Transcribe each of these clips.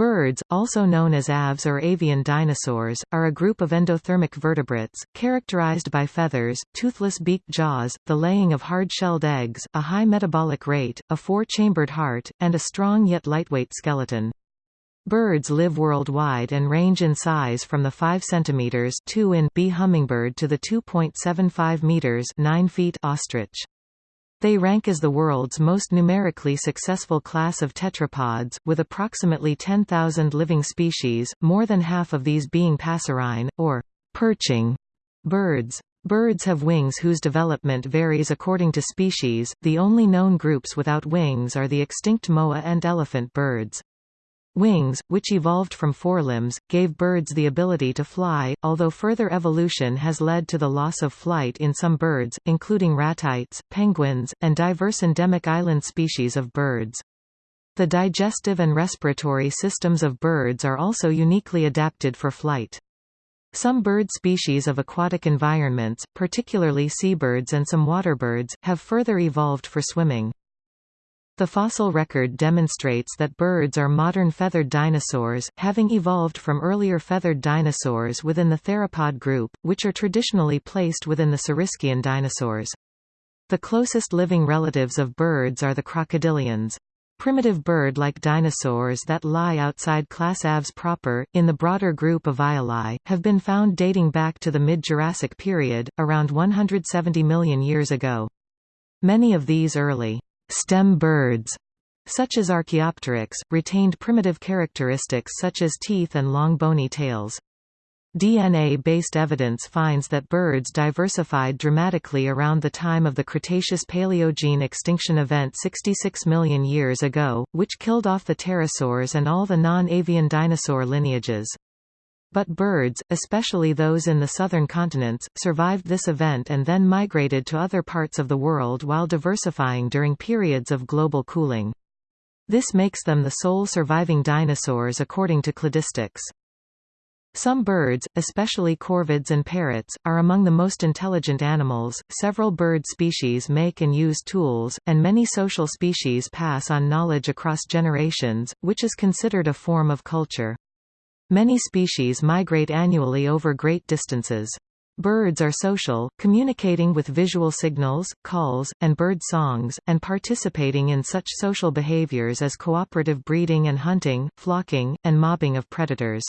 Birds, also known as aves or avian dinosaurs, are a group of endothermic vertebrates, characterized by feathers, toothless beaked jaws, the laying of hard-shelled eggs, a high metabolic rate, a four-chambered heart, and a strong yet lightweight skeleton. Birds live worldwide and range in size from the 5 cm 2 in bee hummingbird to the 2.75 meters 9 feet ostrich. They rank as the world's most numerically successful class of tetrapods, with approximately 10,000 living species, more than half of these being passerine, or perching, birds. Birds have wings whose development varies according to species, the only known groups without wings are the extinct moa and elephant birds. Wings, which evolved from forelimbs, gave birds the ability to fly, although further evolution has led to the loss of flight in some birds, including ratites, penguins, and diverse endemic island species of birds. The digestive and respiratory systems of birds are also uniquely adapted for flight. Some bird species of aquatic environments, particularly seabirds and some waterbirds, have further evolved for swimming. The fossil record demonstrates that birds are modern feathered dinosaurs, having evolved from earlier feathered dinosaurs within the theropod group, which are traditionally placed within the Saurischian dinosaurs. The closest living relatives of birds are the crocodilians. Primitive bird-like dinosaurs that lie outside class Aves proper, in the broader group of Avialae, have been found dating back to the mid-Jurassic period, around 170 million years ago. Many of these early stem birds, such as Archaeopteryx, retained primitive characteristics such as teeth and long bony tails. DNA-based evidence finds that birds diversified dramatically around the time of the Cretaceous-Paleogene extinction event 66 million years ago, which killed off the pterosaurs and all the non-avian dinosaur lineages. But birds, especially those in the southern continents, survived this event and then migrated to other parts of the world while diversifying during periods of global cooling. This makes them the sole surviving dinosaurs according to cladistics. Some birds, especially corvids and parrots, are among the most intelligent animals. Several bird species make and use tools, and many social species pass on knowledge across generations, which is considered a form of culture. Many species migrate annually over great distances. Birds are social, communicating with visual signals, calls, and bird songs, and participating in such social behaviors as cooperative breeding and hunting, flocking, and mobbing of predators.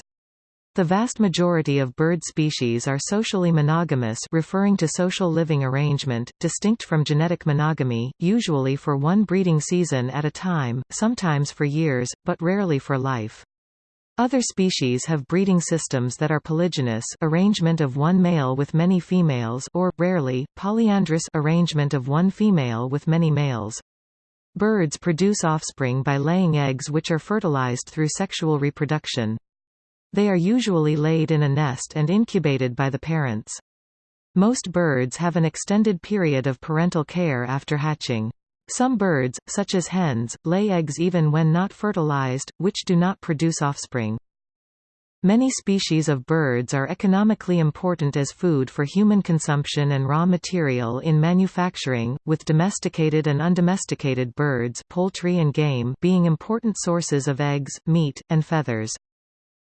The vast majority of bird species are socially monogamous referring to social living arrangement, distinct from genetic monogamy, usually for one breeding season at a time, sometimes for years, but rarely for life. Other species have breeding systems that are polygynous arrangement of one male with many females or, rarely, polyandrous arrangement of one female with many males. Birds produce offspring by laying eggs which are fertilized through sexual reproduction. They are usually laid in a nest and incubated by the parents. Most birds have an extended period of parental care after hatching. Some birds, such as hens, lay eggs even when not fertilized, which do not produce offspring. Many species of birds are economically important as food for human consumption and raw material in manufacturing, with domesticated and undomesticated birds poultry and game being important sources of eggs, meat, and feathers.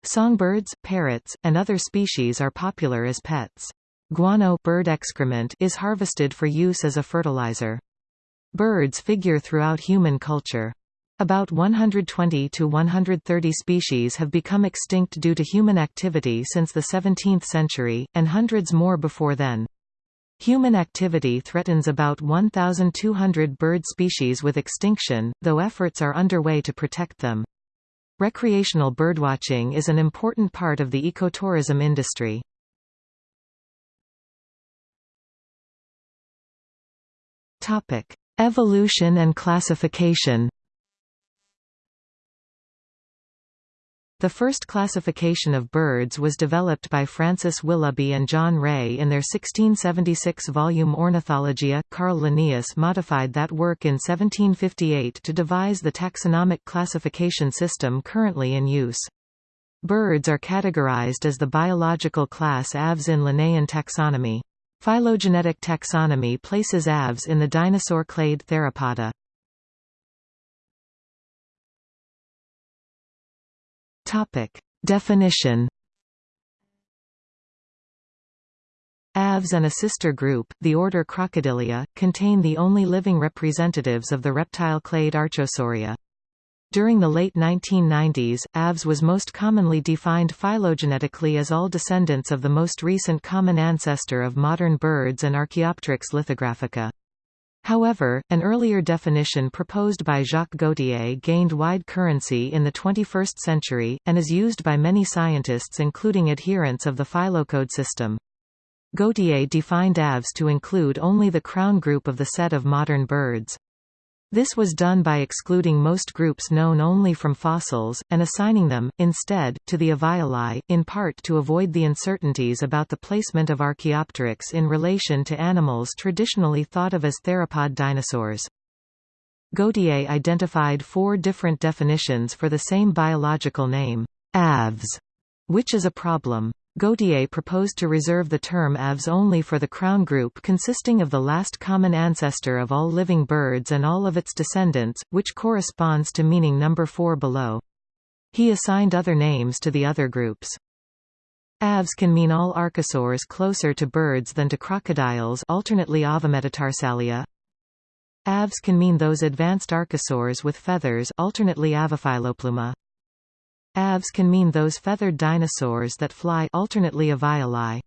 Songbirds, parrots, and other species are popular as pets. Guano bird excrement is harvested for use as a fertilizer. Birds figure throughout human culture. About 120 to 130 species have become extinct due to human activity since the 17th century, and hundreds more before then. Human activity threatens about 1,200 bird species with extinction, though efforts are underway to protect them. Recreational birdwatching is an important part of the ecotourism industry. Topic: Evolution and classification The first classification of birds was developed by Francis Willoughby and John Ray in their 1676 volume Ornithologia. Carl Linnaeus modified that work in 1758 to devise the taxonomic classification system currently in use. Birds are categorized as the biological class Aves in Linnaean taxonomy. Phylogenetic taxonomy places aves in the dinosaur clade Theropoda. Topic. Definition Aves and a sister group, the order Crocodilia, contain the only living representatives of the reptile clade Archosauria. During the late 1990s, Aves was most commonly defined phylogenetically as all descendants of the most recent common ancestor of modern birds and Archaeopteryx lithographica. However, an earlier definition proposed by Jacques Gauthier gained wide currency in the 21st century, and is used by many scientists including adherents of the phylocode system. Gauthier defined aves to include only the crown group of the set of modern birds. This was done by excluding most groups known only from fossils, and assigning them, instead, to the Avialae, in part to avoid the uncertainties about the placement of Archaeopteryx in relation to animals traditionally thought of as theropod dinosaurs. Gauthier identified four different definitions for the same biological name, aves, which is a problem. Gauthier proposed to reserve the term aves only for the crown group consisting of the last common ancestor of all living birds and all of its descendants, which corresponds to meaning number 4 below. He assigned other names to the other groups. Aves can mean all archosaurs closer to birds than to crocodiles alternately Avametatarsalia. Aves can mean those advanced archosaurs with feathers alternately Avifilopluma. Aves can mean those feathered dinosaurs that fly alternately Avialae.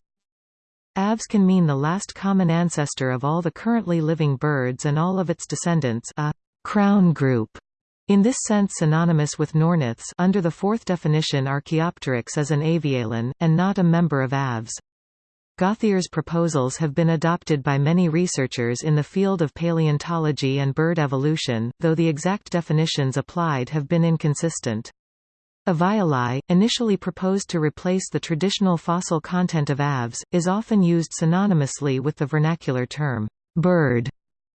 Aves can mean the last common ancestor of all the currently living birds and all of its descendants a crown group. In this sense synonymous with Neornithes under the fourth definition Archaeopteryx is an avialan, and not a member of Aves. Gauthier's proposals have been adopted by many researchers in the field of paleontology and bird evolution, though the exact definitions applied have been inconsistent. Avialae, initially proposed to replace the traditional fossil content of aves, is often used synonymously with the vernacular term, bird.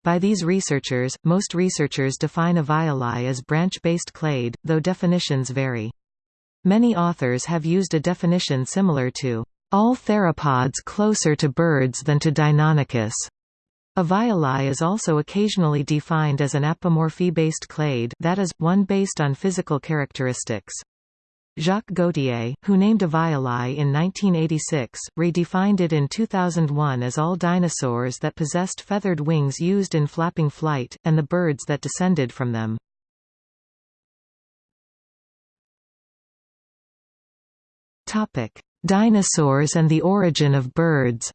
By these researchers, most researchers define Avialae as branch-based clade, though definitions vary. Many authors have used a definition similar to all theropods closer to birds than to Deinonychus. Avialae is also occasionally defined as an apomorphy-based clade that is, one based on physical characteristics. Jacques Gauthier, who named Avialae in 1986, redefined it in 2001 as all dinosaurs that possessed feathered wings used in flapping flight, and the birds that descended from them. Dinosaurs and the origin of birds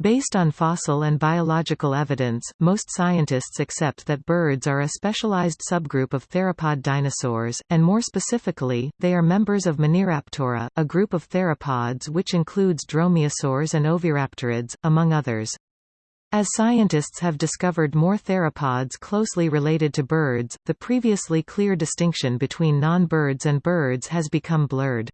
Based on fossil and biological evidence, most scientists accept that birds are a specialized subgroup of theropod dinosaurs, and more specifically, they are members of Maniraptora, a group of theropods which includes dromaeosaurs and oviraptorids, among others. As scientists have discovered more theropods closely related to birds, the previously clear distinction between non-birds and birds has become blurred.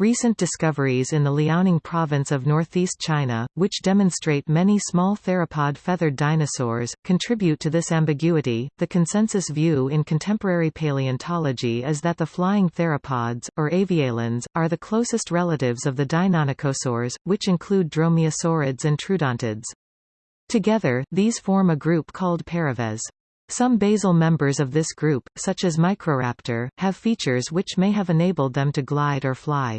Recent discoveries in the Liaoning province of northeast China, which demonstrate many small theropod feathered dinosaurs, contribute to this ambiguity. The consensus view in contemporary paleontology is that the flying theropods, or avialans, are the closest relatives of the Deinonychosaurs, which include dromaeosaurids and troodontids. Together, these form a group called Paraves. Some basal members of this group, such as Microraptor, have features which may have enabled them to glide or fly.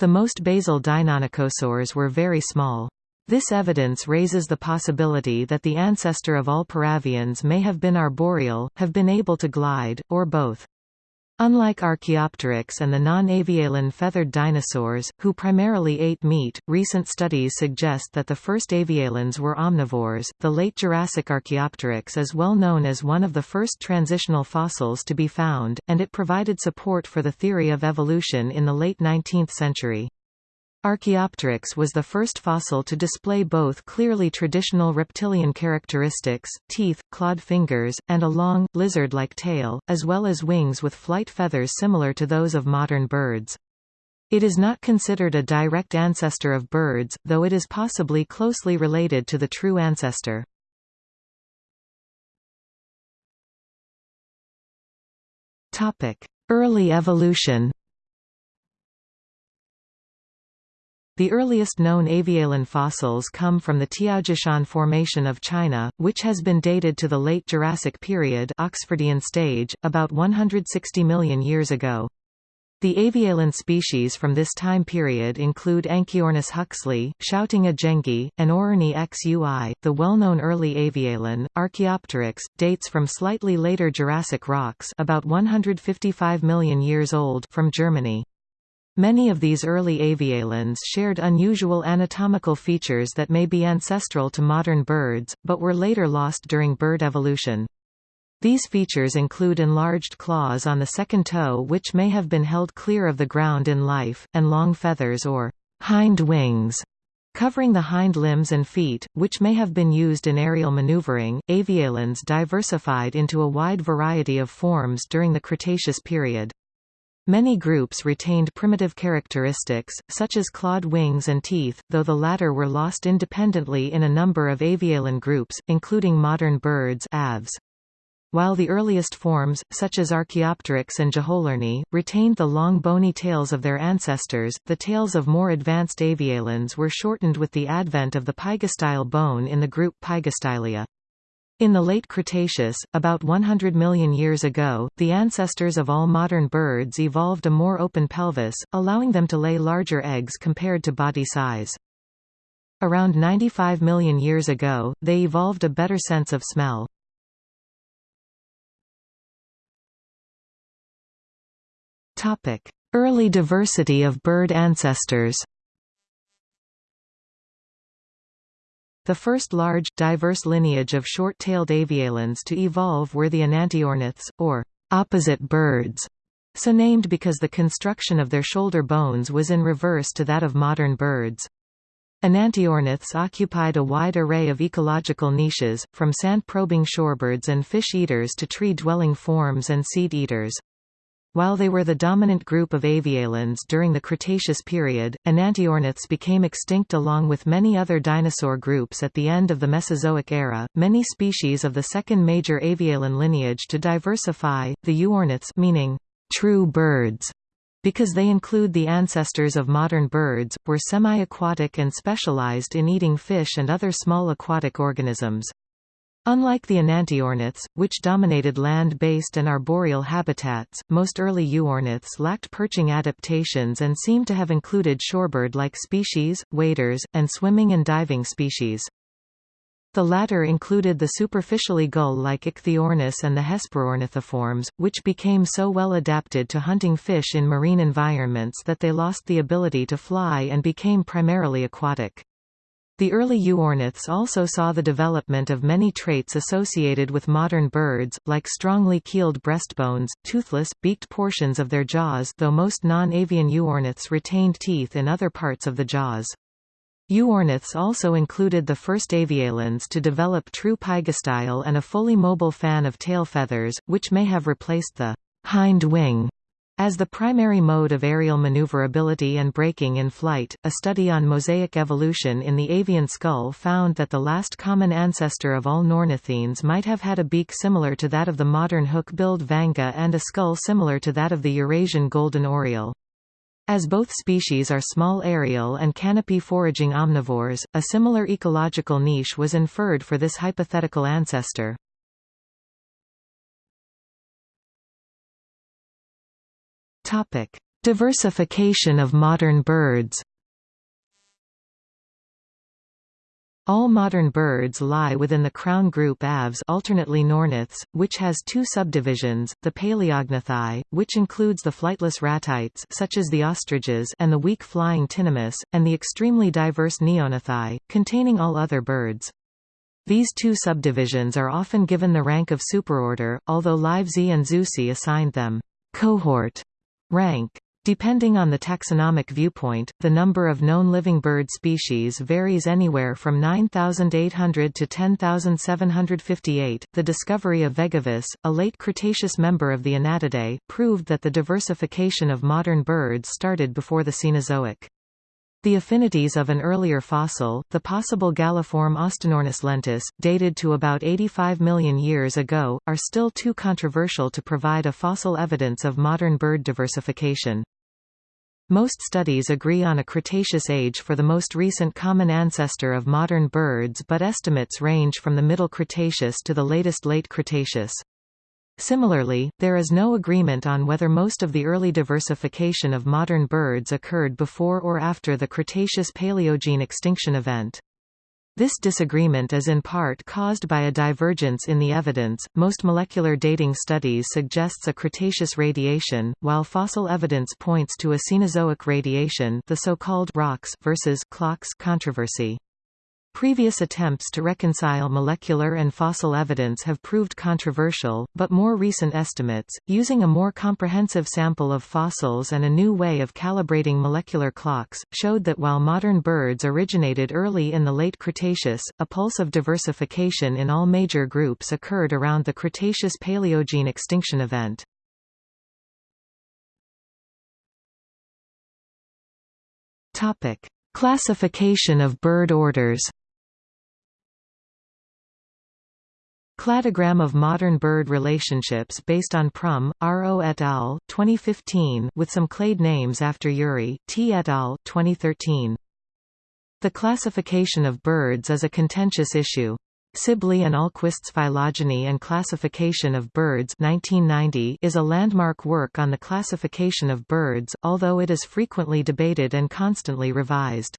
The most basal Deinonychosaurs were very small. This evidence raises the possibility that the ancestor of all paravians may have been arboreal, have been able to glide, or both. Unlike Archaeopteryx and the non-avialan feathered dinosaurs, who primarily ate meat, recent studies suggest that the first avialans were omnivores. The late Jurassic Archaeopteryx is well known as one of the first transitional fossils to be found, and it provided support for the theory of evolution in the late 19th century. Archaeopteryx was the first fossil to display both clearly traditional reptilian characteristics, teeth, clawed fingers, and a long, lizard-like tail, as well as wings with flight feathers similar to those of modern birds. It is not considered a direct ancestor of birds, though it is possibly closely related to the true ancestor. Early evolution The earliest known avialan fossils come from the Tiaojishan Formation of China, which has been dated to the late Jurassic period Oxfordian stage, about 160 million years ago. The avialan species from this time period include Anchiornis huxley, Xiaotingia zhengi, and Aurornis xui. The well-known early avialan, Archaeopteryx, dates from slightly later Jurassic rocks about 155 million years old from Germany. Many of these early avialans shared unusual anatomical features that may be ancestral to modern birds, but were later lost during bird evolution. These features include enlarged claws on the second toe which may have been held clear of the ground in life, and long feathers or hind wings covering the hind limbs and feet, which may have been used in aerial maneuvering. Avialans diversified into a wide variety of forms during the Cretaceous period. Many groups retained primitive characteristics, such as clawed wings and teeth, though the latter were lost independently in a number of avialan groups, including modern birds aves. While the earliest forms, such as Archaeopteryx and Jeholornis, retained the long bony tails of their ancestors, the tails of more advanced avialans were shortened with the advent of the pygostyle bone in the group Pygostylia. In the late Cretaceous, about 100 million years ago, the ancestors of all modern birds evolved a more open pelvis, allowing them to lay larger eggs compared to body size. Around 95 million years ago, they evolved a better sense of smell. Early diversity of bird ancestors The first large, diverse lineage of short-tailed avialans to evolve were the enantiorniths, or opposite birds, so named because the construction of their shoulder bones was in reverse to that of modern birds. Enantiorniths occupied a wide array of ecological niches, from sand-probing shorebirds and fish-eaters to tree-dwelling forms and seed-eaters. While they were the dominant group of avialans during the Cretaceous period, enantiorniths became extinct along with many other dinosaur groups at the end of the Mesozoic era. Many species of the second major avialan lineage to diversify, the euorniths meaning true birds, because they include the ancestors of modern birds, were semi-aquatic and specialized in eating fish and other small aquatic organisms. Unlike the enantiorniths, which dominated land-based and arboreal habitats, most early euorniths lacked perching adaptations and seem to have included shorebird-like species, waders, and swimming and diving species. The latter included the superficially gull-like Ichthyornis and the Hesperornithiforms, which became so well adapted to hunting fish in marine environments that they lost the ability to fly and became primarily aquatic. The early euorniths also saw the development of many traits associated with modern birds, like strongly keeled breastbones, toothless, beaked portions of their jaws though most non-avian euorniths retained teeth in other parts of the jaws. Euorniths also included the first avialans to develop true pygostyle and a fully mobile fan of tail feathers, which may have replaced the hind wing as the primary mode of aerial maneuverability and braking in flight, a study on mosaic evolution in the avian skull found that the last common ancestor of all neornithines might have had a beak similar to that of the modern hook-billed vanga and a skull similar to that of the Eurasian golden oriole. As both species are small aerial and canopy foraging omnivores, a similar ecological niche was inferred for this hypothetical ancestor. Topic: Diversification of modern birds. All modern birds lie within the crown group Aves alternately Neornithes, which has two subdivisions, the Palaeognathae, which includes the flightless ratites such as the ostriches and the weak flying tinamous, and the extremely diverse Neognathae, containing all other birds. These two subdivisions are often given the rank of superorder, although Livesey and Zusi assigned them cohort Rank. Depending on the taxonomic viewpoint, the number of known living bird species varies anywhere from 9,800 to 10,758. The discovery of Vegavis, a late Cretaceous member of the Anatidae, proved that the diversification of modern birds started before the Cenozoic. The affinities of an earlier fossil, the possible galliform Austinornis lentus, dated to about 85 million years ago, are still too controversial to provide a fossil evidence of modern bird diversification. Most studies agree on a Cretaceous age for the most recent common ancestor of modern birds but estimates range from the Middle Cretaceous to the latest Late Cretaceous. Similarly, there is no agreement on whether most of the early diversification of modern birds occurred before or after the Cretaceous-Paleogene extinction event. This disagreement is in part caused by a divergence in the evidence. Most molecular dating studies suggests a Cretaceous radiation, while fossil evidence points to a Cenozoic radiation, the so-called rocks versus clocks controversy. Previous attempts to reconcile molecular and fossil evidence have proved controversial, but more recent estimates, using a more comprehensive sample of fossils and a new way of calibrating molecular clocks, showed that while modern birds originated early in the late Cretaceous, a pulse of diversification in all major groups occurred around the Cretaceous-Paleogene extinction event. Classification of bird orders Cladogram of modern bird relationships based on Prum, R.O. et al., 2015 with some clade names after Yuri, T. et al., 2013. The classification of birds is a contentious issue. Sibley and Ahlquist's Phylogeny and Classification of Birds 1990 is a landmark work on the classification of birds, although it is frequently debated and constantly revised.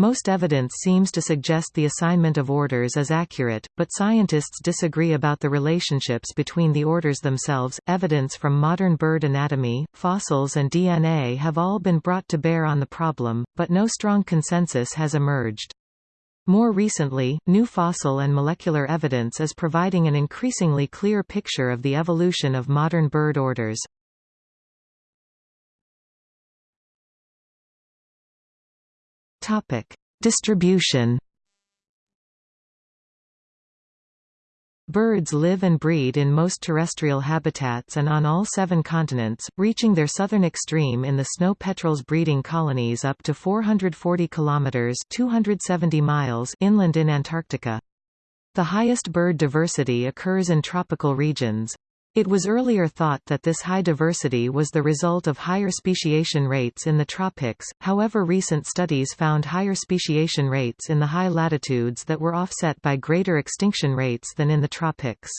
Most evidence seems to suggest the assignment of orders is accurate, but scientists disagree about the relationships between the orders themselves. Evidence from modern bird anatomy, fossils, and DNA have all been brought to bear on the problem, but no strong consensus has emerged. More recently, new fossil and molecular evidence is providing an increasingly clear picture of the evolution of modern bird orders. Topic: Distribution. Birds live and breed in most terrestrial habitats and on all seven continents, reaching their southern extreme in the snow petrels breeding colonies up to 440 kilometers (270 miles) inland in Antarctica. The highest bird diversity occurs in tropical regions. It was earlier thought that this high diversity was the result of higher speciation rates in the tropics, however recent studies found higher speciation rates in the high latitudes that were offset by greater extinction rates than in the tropics.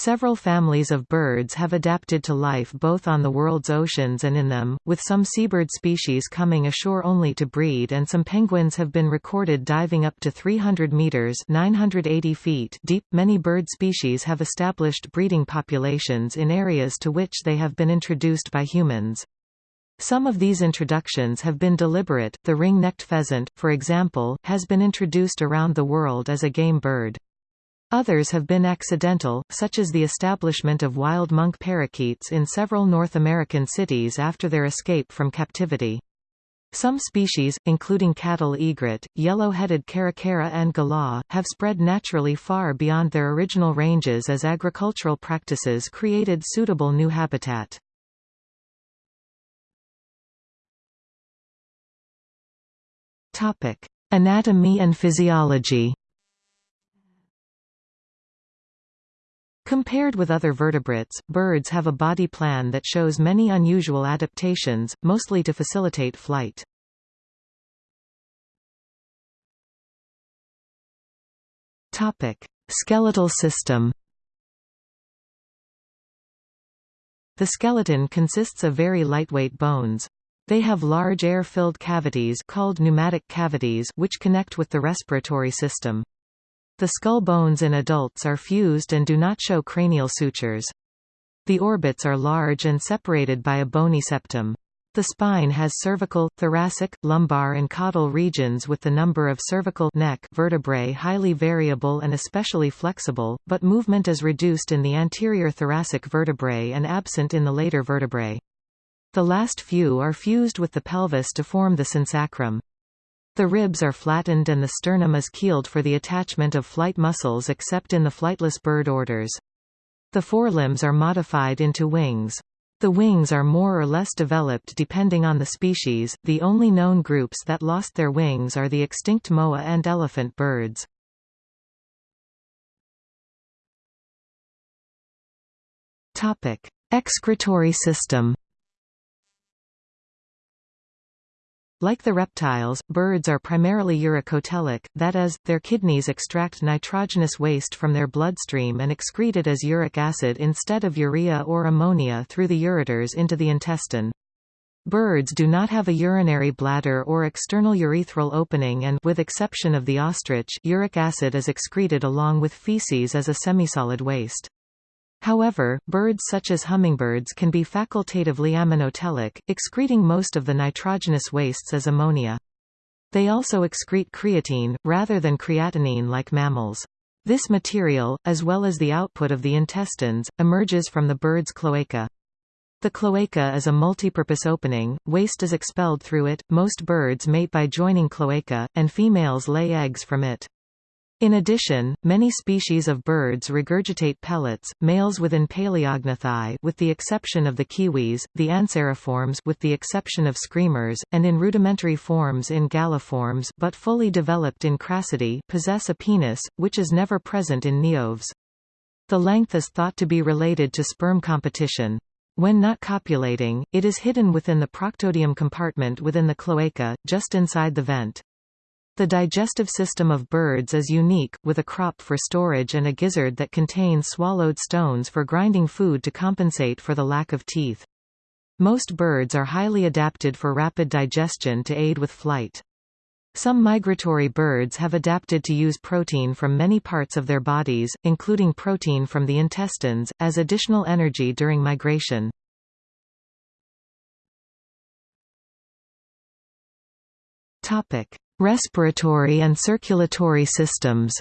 Several families of birds have adapted to life both on the world's oceans and in them, with some seabird species coming ashore only to breed and some penguins have been recorded diving up to 300 meters 980 feet deep. Many bird species have established breeding populations in areas to which they have been introduced by humans. Some of these introductions have been deliberate. The ring-necked pheasant, for example, has been introduced around the world as a game bird. Others have been accidental, such as the establishment of wild monk parakeets in several North American cities after their escape from captivity. Some species, including cattle egret, yellow-headed caracara and galah, have spread naturally far beyond their original ranges as agricultural practices created suitable new habitat. Anatomy and physiology Compared with other vertebrates, birds have a body plan that shows many unusual adaptations, mostly to facilitate flight. Topic: Skeletal system. The skeleton consists of very lightweight bones. They have large air-filled cavities called pneumatic cavities which connect with the respiratory system. The skull bones in adults are fused and do not show cranial sutures. The orbits are large and separated by a bony septum. The spine has cervical, thoracic, lumbar and caudal regions with the number of cervical neck vertebrae highly variable and especially flexible, but movement is reduced in the anterior thoracic vertebrae and absent in the later vertebrae. The last few are fused with the pelvis to form the synsacrum. The ribs are flattened and the sternum is keeled for the attachment of flight muscles except in the flightless bird orders. The forelimbs are modified into wings. The wings are more or less developed depending on the species. The only known groups that lost their wings are the extinct moa and elephant birds. Topic: Excretory system. Like the reptiles, birds are primarily uricotelic, that is, their kidneys extract nitrogenous waste from their bloodstream and excrete it as uric acid instead of urea or ammonia through the ureters into the intestine. Birds do not have a urinary bladder or external urethral opening and with exception of the ostrich, uric acid is excreted along with feces as a semisolid waste. However, birds such as hummingbirds can be facultatively aminotelic, excreting most of the nitrogenous wastes as ammonia. They also excrete creatine, rather than creatinine like mammals. This material, as well as the output of the intestines, emerges from the bird's cloaca. The cloaca is a multipurpose opening, waste is expelled through it, most birds mate by joining cloaca, and females lay eggs from it. In addition, many species of birds regurgitate pellets, males within Palaeognathae with the exception of the kiwis, the anseriforms with the exception of screamers, and in rudimentary forms in galliforms but fully developed in Cracidae possess a penis, which is never present in Neoaves. The length is thought to be related to sperm competition. When not copulating, it is hidden within the proctodeum compartment within the cloaca, just inside the vent. The digestive system of birds is unique, with a crop for storage and a gizzard that contains swallowed stones for grinding food to compensate for the lack of teeth. Most birds are highly adapted for rapid digestion to aid with flight. Some migratory birds have adapted to use protein from many parts of their bodies, including protein from the intestines, as additional energy during migration. Respiratory and circulatory systems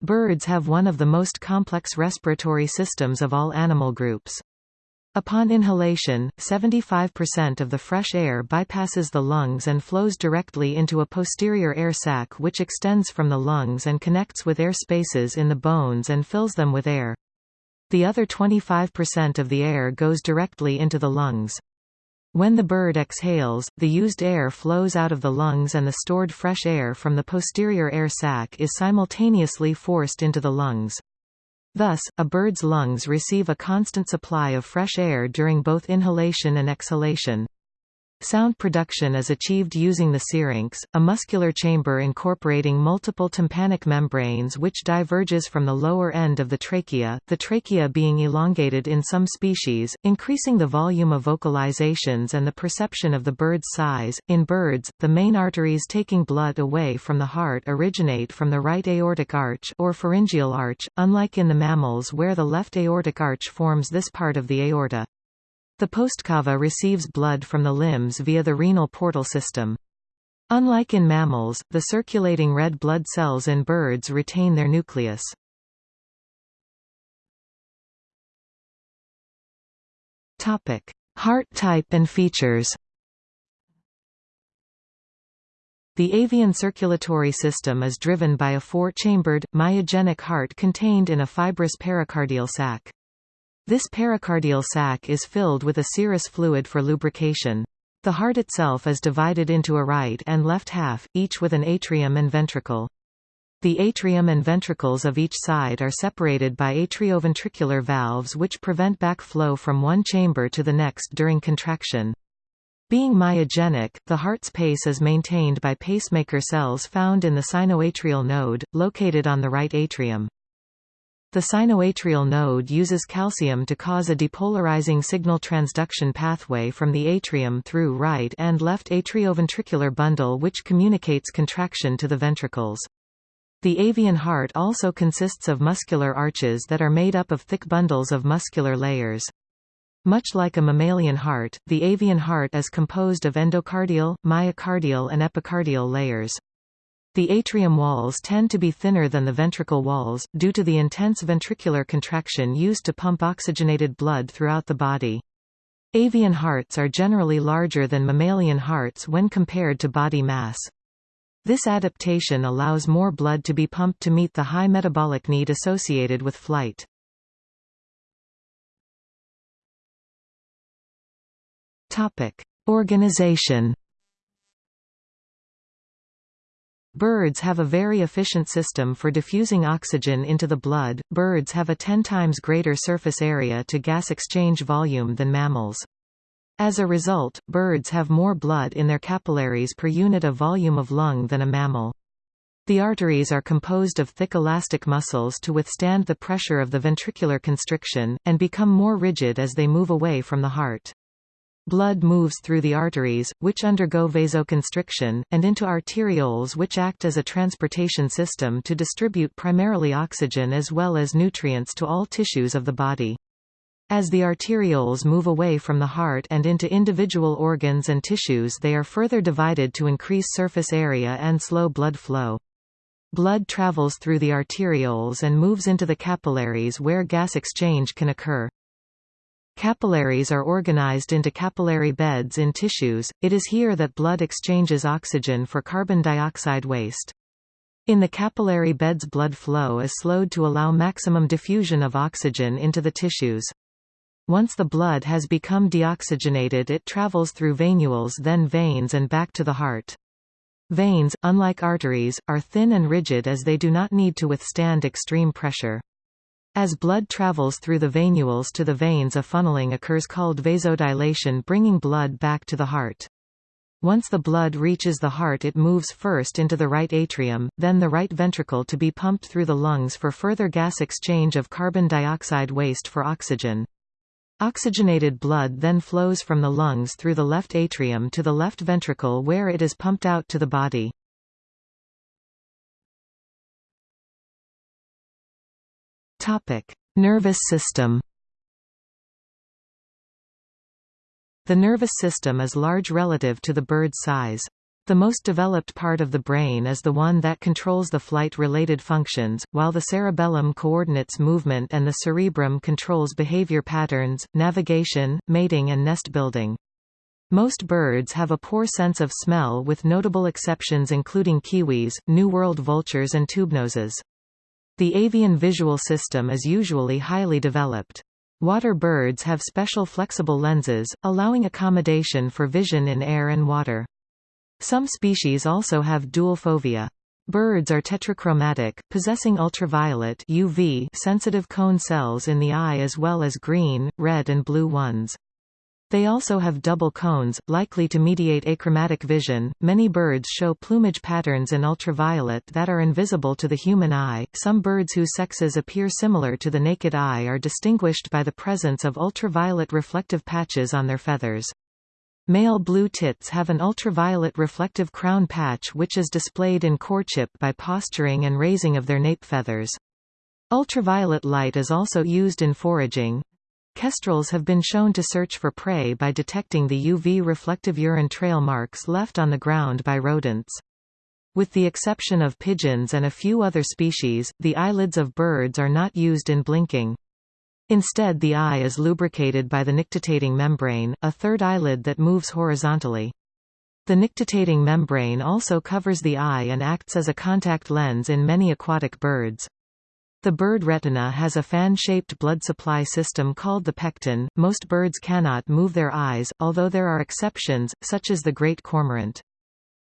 Birds have one of the most complex respiratory systems of all animal groups. Upon inhalation, 75% of the fresh air bypasses the lungs and flows directly into a posterior air sac which extends from the lungs and connects with air spaces in the bones and fills them with air. The other 25% of the air goes directly into the lungs. When the bird exhales, the used air flows out of the lungs and the stored fresh air from the posterior air sac is simultaneously forced into the lungs. Thus, a bird's lungs receive a constant supply of fresh air during both inhalation and exhalation. Sound production is achieved using the syrinx, a muscular chamber incorporating multiple tympanic membranes which diverges from the lower end of the trachea, the trachea being elongated in some species, increasing the volume of vocalizations and the perception of the bird's size. In birds, the main arteries taking blood away from the heart originate from the right aortic arch or pharyngeal arch, unlike in the mammals where the left aortic arch forms this part of the aorta. The postcava receives blood from the limbs via the renal portal system. Unlike in mammals, the circulating red blood cells in birds retain their nucleus. Topic: Heart type and features. The avian circulatory system is driven by a four-chambered, myogenic heart contained in a fibrous pericardial sac. This pericardial sac is filled with a serous fluid for lubrication. The heart itself is divided into a right and left half, each with an atrium and ventricle. The atrium and ventricles of each side are separated by atrioventricular valves which prevent backflow from one chamber to the next during contraction. Being myogenic, the heart's pace is maintained by pacemaker cells found in the sinoatrial node, located on the right atrium. The sinoatrial node uses calcium to cause a depolarizing signal transduction pathway from the atrium through right and left atrioventricular bundle which communicates contraction to the ventricles. The avian heart also consists of muscular arches that are made up of thick bundles of muscular layers. Much like a mammalian heart, the avian heart is composed of endocardial, myocardial and epicardial layers. The atrium walls tend to be thinner than the ventricle walls, due to the intense ventricular contraction used to pump oxygenated blood throughout the body. Avian hearts are generally larger than mammalian hearts when compared to body mass. This adaptation allows more blood to be pumped to meet the high metabolic need associated with flight. Organization Birds have a very efficient system for diffusing oxygen into the blood. Birds have a 10 times greater surface area to gas exchange volume than mammals. As a result, birds have more blood in their capillaries per unit of volume of lung than a mammal. The arteries are composed of thick elastic muscles to withstand the pressure of the ventricular constriction, and become more rigid as they move away from the heart. Blood moves through the arteries, which undergo vasoconstriction, and into arterioles which act as a transportation system to distribute primarily oxygen as well as nutrients to all tissues of the body. As the arterioles move away from the heart and into individual organs and tissues they are further divided to increase surface area and slow blood flow. Blood travels through the arterioles and moves into the capillaries where gas exchange can occur. Capillaries are organized into capillary beds in tissues, it is here that blood exchanges oxygen for carbon dioxide waste. In the capillary beds blood flow is slowed to allow maximum diffusion of oxygen into the tissues. Once the blood has become deoxygenated it travels through venules then veins and back to the heart. Veins, unlike arteries, are thin and rigid as they do not need to withstand extreme pressure. As blood travels through the venules to the veins a funneling occurs called vasodilation bringing blood back to the heart. Once the blood reaches the heart it moves first into the right atrium, then the right ventricle to be pumped through the lungs for further gas exchange of carbon dioxide waste for oxygen. Oxygenated blood then flows from the lungs through the left atrium to the left ventricle where it is pumped out to the body. Nervous system The nervous system is large relative to the bird's size. The most developed part of the brain is the one that controls the flight-related functions, while the cerebellum coordinates movement and the cerebrum controls behavior patterns, navigation, mating and nest building. Most birds have a poor sense of smell with notable exceptions including kiwis, New World vultures and tubenoses. The avian visual system is usually highly developed. Water birds have special flexible lenses, allowing accommodation for vision in air and water. Some species also have dual fovea. Birds are tetrachromatic, possessing ultraviolet UV sensitive cone cells in the eye as well as green, red and blue ones. They also have double cones, likely to mediate achromatic vision. Many birds show plumage patterns in ultraviolet that are invisible to the human eye. Some birds whose sexes appear similar to the naked eye are distinguished by the presence of ultraviolet reflective patches on their feathers. Male blue tits have an ultraviolet reflective crown patch which is displayed in courtship by posturing and raising of their nape feathers. Ultraviolet light is also used in foraging. Kestrels have been shown to search for prey by detecting the UV reflective urine trail marks left on the ground by rodents. With the exception of pigeons and a few other species, the eyelids of birds are not used in blinking. Instead the eye is lubricated by the nictitating membrane, a third eyelid that moves horizontally. The nictitating membrane also covers the eye and acts as a contact lens in many aquatic birds. The bird retina has a fan-shaped blood supply system called the pecten. Most birds cannot move their eyes, although there are exceptions, such as the great cormorant.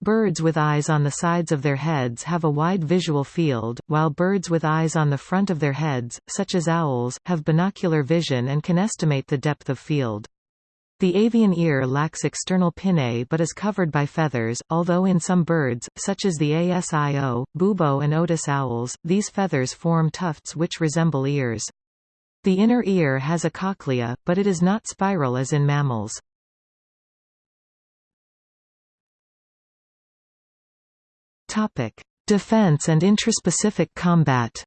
Birds with eyes on the sides of their heads have a wide visual field, while birds with eyes on the front of their heads, such as owls, have binocular vision and can estimate the depth of field. The avian ear lacks external pinnae but is covered by feathers, although in some birds, such as the ASIO, bubo and Otus owls, these feathers form tufts which resemble ears. The inner ear has a cochlea, but it is not spiral as in mammals. Defense and intraspecific combat.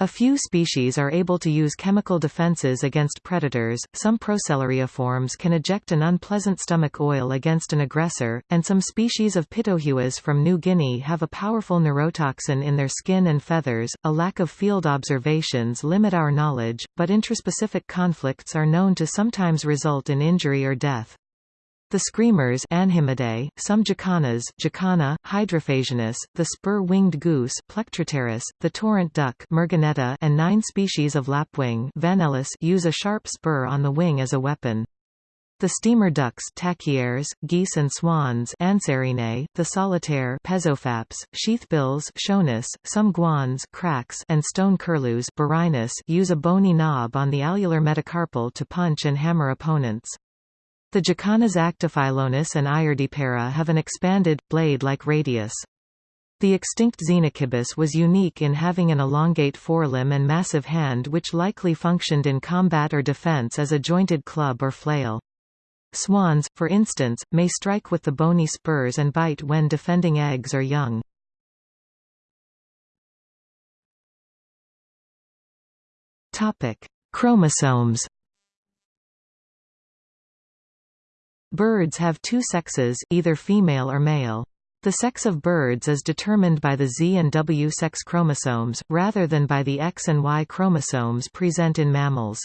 A few species are able to use chemical defenses against predators, some procellariiforms can eject an unpleasant stomach oil against an aggressor, and some species of pitohuis from New Guinea have a powerful neurotoxin in their skin and feathers. A lack of field observations limit our knowledge, but intraspecific conflicts are known to sometimes result in injury or death. The screamers Anhimidae, some jacanas Jacana, Hydrophasianus, the spur-winged goose Plectropterus, the torrent duck Merganetta, and nine species of lapwing Vanellus use a sharp spur on the wing as a weapon. The steamer ducks Tachyeres, geese and swans Anserinae, the solitaire Pezophaps, sheathbills Schoenus, some guans Crax and stone curlews Burhinus use a bony knob on the alular metacarpal to punch and hammer opponents. The Jacanas Actophilornis and Irediparra have an expanded, blade-like radius. The extinct Xenicibis was unique in having an elongate forelimb and massive hand which likely functioned in combat or defense as a jointed club or flail. Swans, for instance, may strike with the bony spurs and bite when defending eggs or young. Chromosomes Birds have two sexes either female or male. The sex of birds is determined by the Z and W sex chromosomes, rather than by the X and Y chromosomes present in mammals.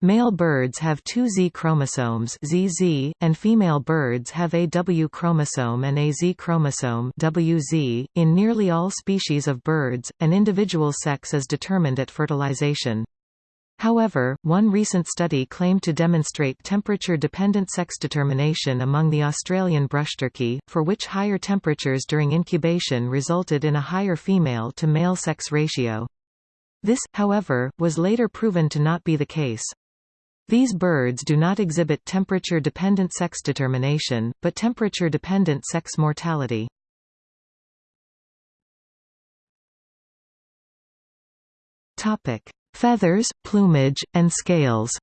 Male birds have two Z chromosomes ZZ, and female birds have a W chromosome and a Z chromosome WZ. .In nearly all species of birds, an individual sex is determined at fertilization. However, one recent study claimed to demonstrate temperature-dependent sex determination among the Australian brushturkey, for which higher temperatures during incubation resulted in a higher female-to-male sex ratio. This, however, was later proven to not be the case. These birds do not exhibit temperature-dependent sex determination, but temperature-dependent sex mortality. Topic: Feathers, plumage, and scales.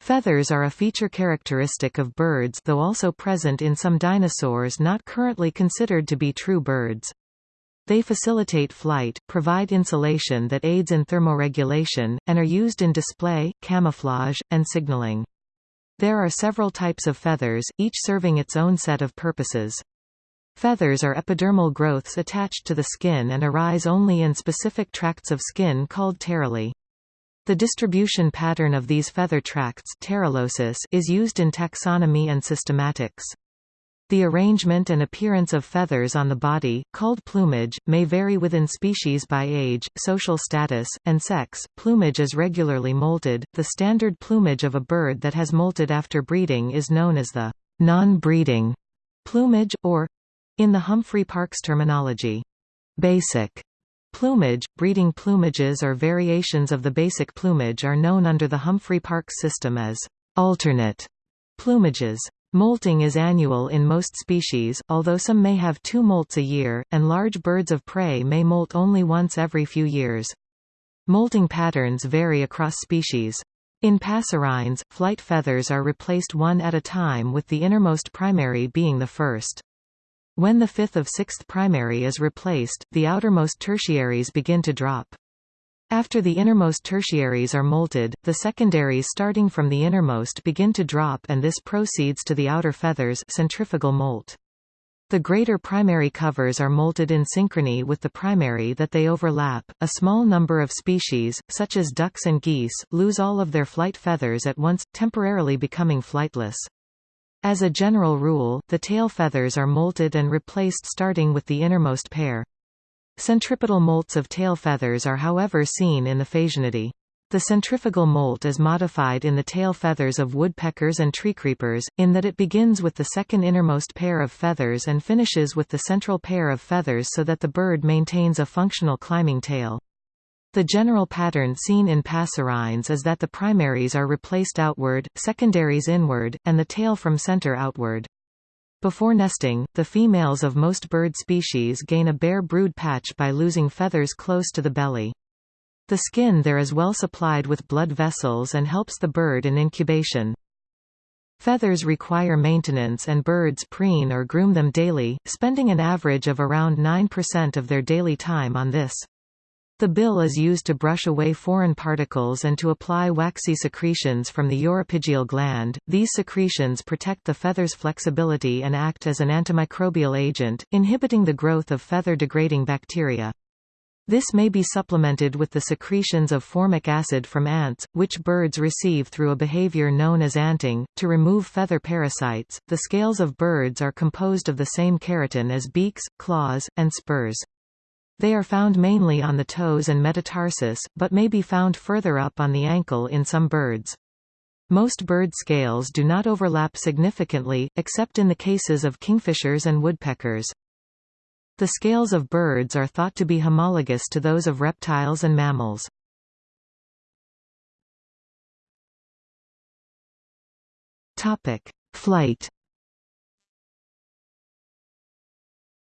Feathers are a feature characteristic of birds though also present in some dinosaurs not currently considered to be true birds. They facilitate flight, provide insulation that aids in thermoregulation, and are used in display, camouflage, and signaling. There are several types of feathers, each serving its own set of purposes. Feathers are epidermal growths attached to the skin and arise only in specific tracts of skin called pterylae. The distribution pattern of these feather tracts is used in taxonomy and systematics. The arrangement and appearance of feathers on the body, called plumage, may vary within species by age, social status, and sex. Plumage is regularly molted. The standard plumage of a bird that has molted after breeding is known as the non-breeding plumage, or, in the Humphrey-Parkes terminology, basic plumage. Breeding plumages or variations of the basic plumage are known under the Humphrey-Parkes system as alternate plumages. Molting is annual in most species, although some may have two molts a year, and large birds of prey may molt only once every few years. Molting patterns vary across species. In passerines, flight feathers are replaced one at a time with the innermost primary being the first. When the fifth of sixth primary is replaced, the outermost tertiaries begin to drop. After the innermost tertiaries are molted, the secondaries starting from the innermost begin to drop and this proceeds to the outer feathers centrifugal molt. The greater primary coverts are molted in synchrony with the primary that they overlap. A small number of species, such as ducks and geese, lose all of their flight feathers at once, temporarily becoming flightless. As a general rule, the tail feathers are molted and replaced starting with the innermost pair. Centripetal molts of tail feathers are however seen in the Phasianidae. The centrifugal molt is modified in the tail feathers of woodpeckers and treecreepers, in that it begins with the second innermost pair of feathers and finishes with the central pair of feathers so that the bird maintains a functional climbing tail. The general pattern seen in passerines is that the primaries are replaced outward, secondaries inward, and the tail from center outward. Before nesting, the females of most bird species gain a bare brood patch by losing feathers close to the belly. The skin there is well supplied with blood vessels and helps the bird in incubation. Feathers require maintenance and birds preen or groom them daily, spending an average of around 9% of their daily time on this. The bill is used to brush away foreign particles and to apply waxy secretions from the uropygial gland. These secretions protect the feather's flexibility and act as an antimicrobial agent, inhibiting the growth of feather-degrading bacteria. This may be supplemented with the secretions of formic acid from ants, which birds receive through a behavior known as anting, to remove feather parasites. The scales of birds are composed of the same keratin as beaks, claws, and spurs. They are found mainly on the toes and metatarsus, but may be found further up on the ankle in some birds. Most bird scales do not overlap significantly, except in the cases of kingfishers and woodpeckers. The scales of birds are thought to be homologous to those of reptiles and mammals. Flight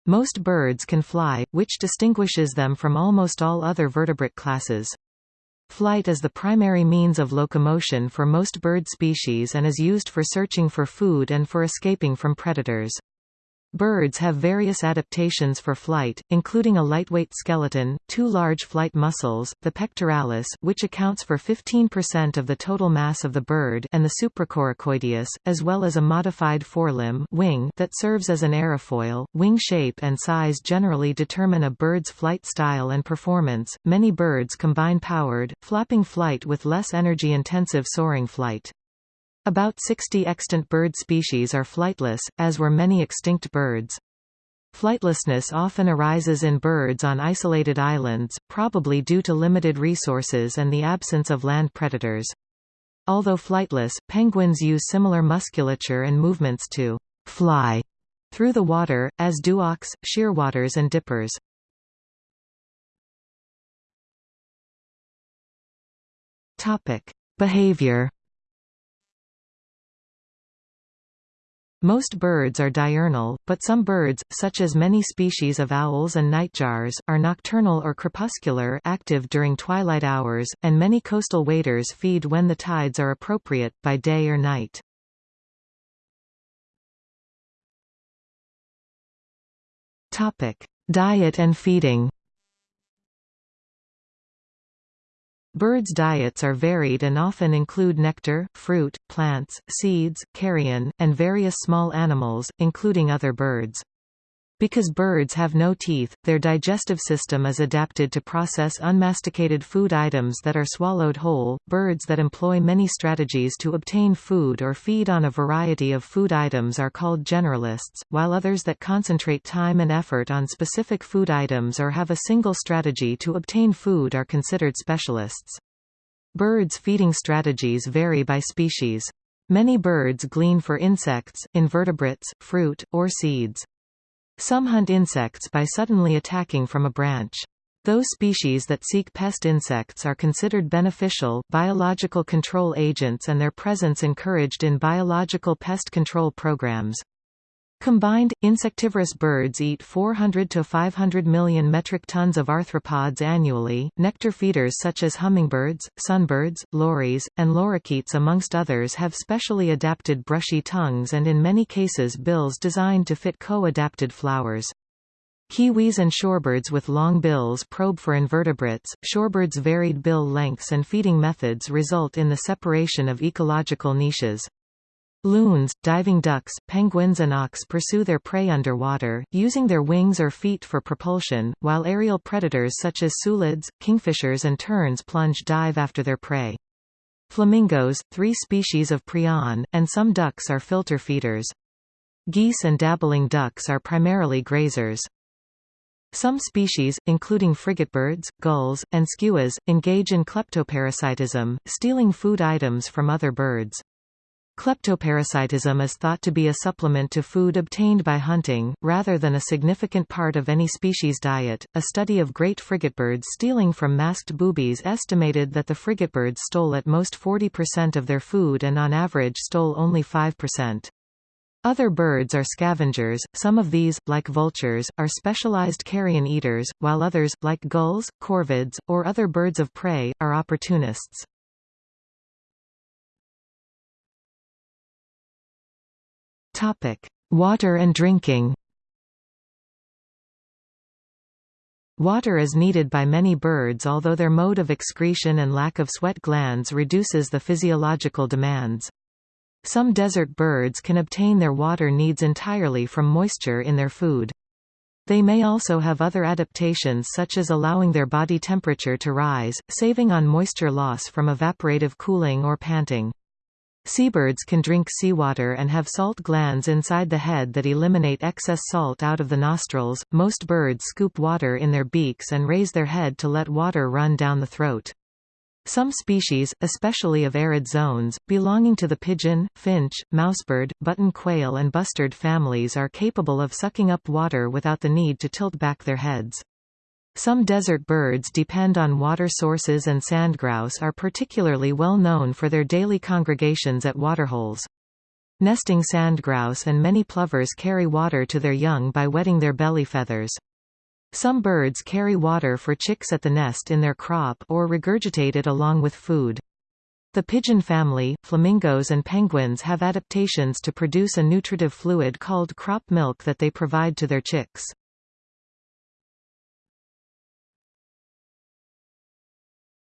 Most birds can fly, which distinguishes them from almost all other vertebrate classes. Flight is the primary means of locomotion for most bird species and is used for searching for food and for escaping from predators. Birds have various adaptations for flight, including a lightweight skeleton, two large flight muscles, the pectoralis which accounts for 15% of the total mass of the bird and the supracoracoideus, as well as a modified forelimb wing that serves as an aerofoil. Wing shape and size generally determine a bird's flight style and performance. Many birds combine powered, flapping flight with less energy-intensive soaring flight. About 60 extant bird species are flightless, as were many extinct birds. Flightlessness often arises in birds on isolated islands, probably due to limited resources and the absence of land predators. Although flightless, penguins use similar musculature and movements to fly through the water, as do auks, shearwaters and dippers. Behavior Most birds are diurnal, but some birds, such as many species of owls and nightjars, are nocturnal or crepuscular active during twilight hours, and many coastal waders feed when the tides are appropriate, by day or night. Diet and feeding Birds' diets are varied and often include nectar, fruit, plants, seeds, carrion, and various small animals, including other birds. Because birds have no teeth, their digestive system is adapted to process unmasticated food items that are swallowed whole. Birds that employ many strategies to obtain food or feed on a variety of food items are called generalists, while others that concentrate time and effort on specific food items or have a single strategy to obtain food are considered specialists. Birds' feeding strategies vary by species. Many birds glean for insects, invertebrates, fruit, or seeds. Some hunt insects by suddenly attacking from a branch. Those species that seek pest insects are considered beneficial biological control agents and their presence encouraged in biological pest control programs. Combined, insectivorous birds eat 400 to 500 million metric tons of arthropods annually. Nectar feeders such as hummingbirds, sunbirds, lories, and lorikeets amongst others have specially adapted brushy tongues and in many cases bills designed to fit co-adapted flowers. Kiwis and shorebirds with long bills probe for invertebrates. Shorebirds' varied bill lengths and feeding methods result in the separation of ecological niches. Loons, diving ducks, penguins and auks pursue their prey underwater, using their wings or feet for propulsion, while aerial predators such as sulids, kingfishers and terns plunge dive after their prey. Flamingos, three species of prion, and some ducks are filter feeders. Geese and dabbling ducks are primarily grazers. Some species, including frigatebirds, gulls, and skuas, engage in kleptoparasitism, stealing food items from other birds. Kleptoparasitism is thought to be a supplement to food obtained by hunting, rather than a significant part of any species' diet. A study of great frigatebirds stealing from masked boobies estimated that the frigatebirds stole at most 40% of their food and on average stole only 5%. Other birds are scavengers, some of these, like vultures, are specialized carrion eaters, while others, like gulls, corvids, or other birds of prey, are opportunists. Topic: Water and drinking. Water is needed by many birds although their mode of excretion and lack of sweat glands reduces the physiological demands. Some desert birds can obtain their water needs entirely from moisture in their food. They may also have other adaptations such as allowing their body temperature to rise, saving on moisture loss from evaporative cooling or panting. Seabirds can drink seawater and have salt glands inside the head that eliminate excess salt out of the nostrils. Most birds scoop water in their beaks and raise their head to let water run down the throat. Some species, especially of arid zones, belonging to the pigeon, finch, mousebird, button quail and bustard families are capable of sucking up water without the need to tilt back their heads. Some desert birds depend on water sources and sandgrouse are particularly well known for their daily congregations at waterholes. Nesting sandgrouse and many plovers carry water to their young by wetting their belly feathers. Some birds carry water for chicks at the nest in their crop or regurgitate it along with food. The pigeon family, flamingos and penguins have adaptations to produce a nutritive fluid called crop milk that they provide to their chicks.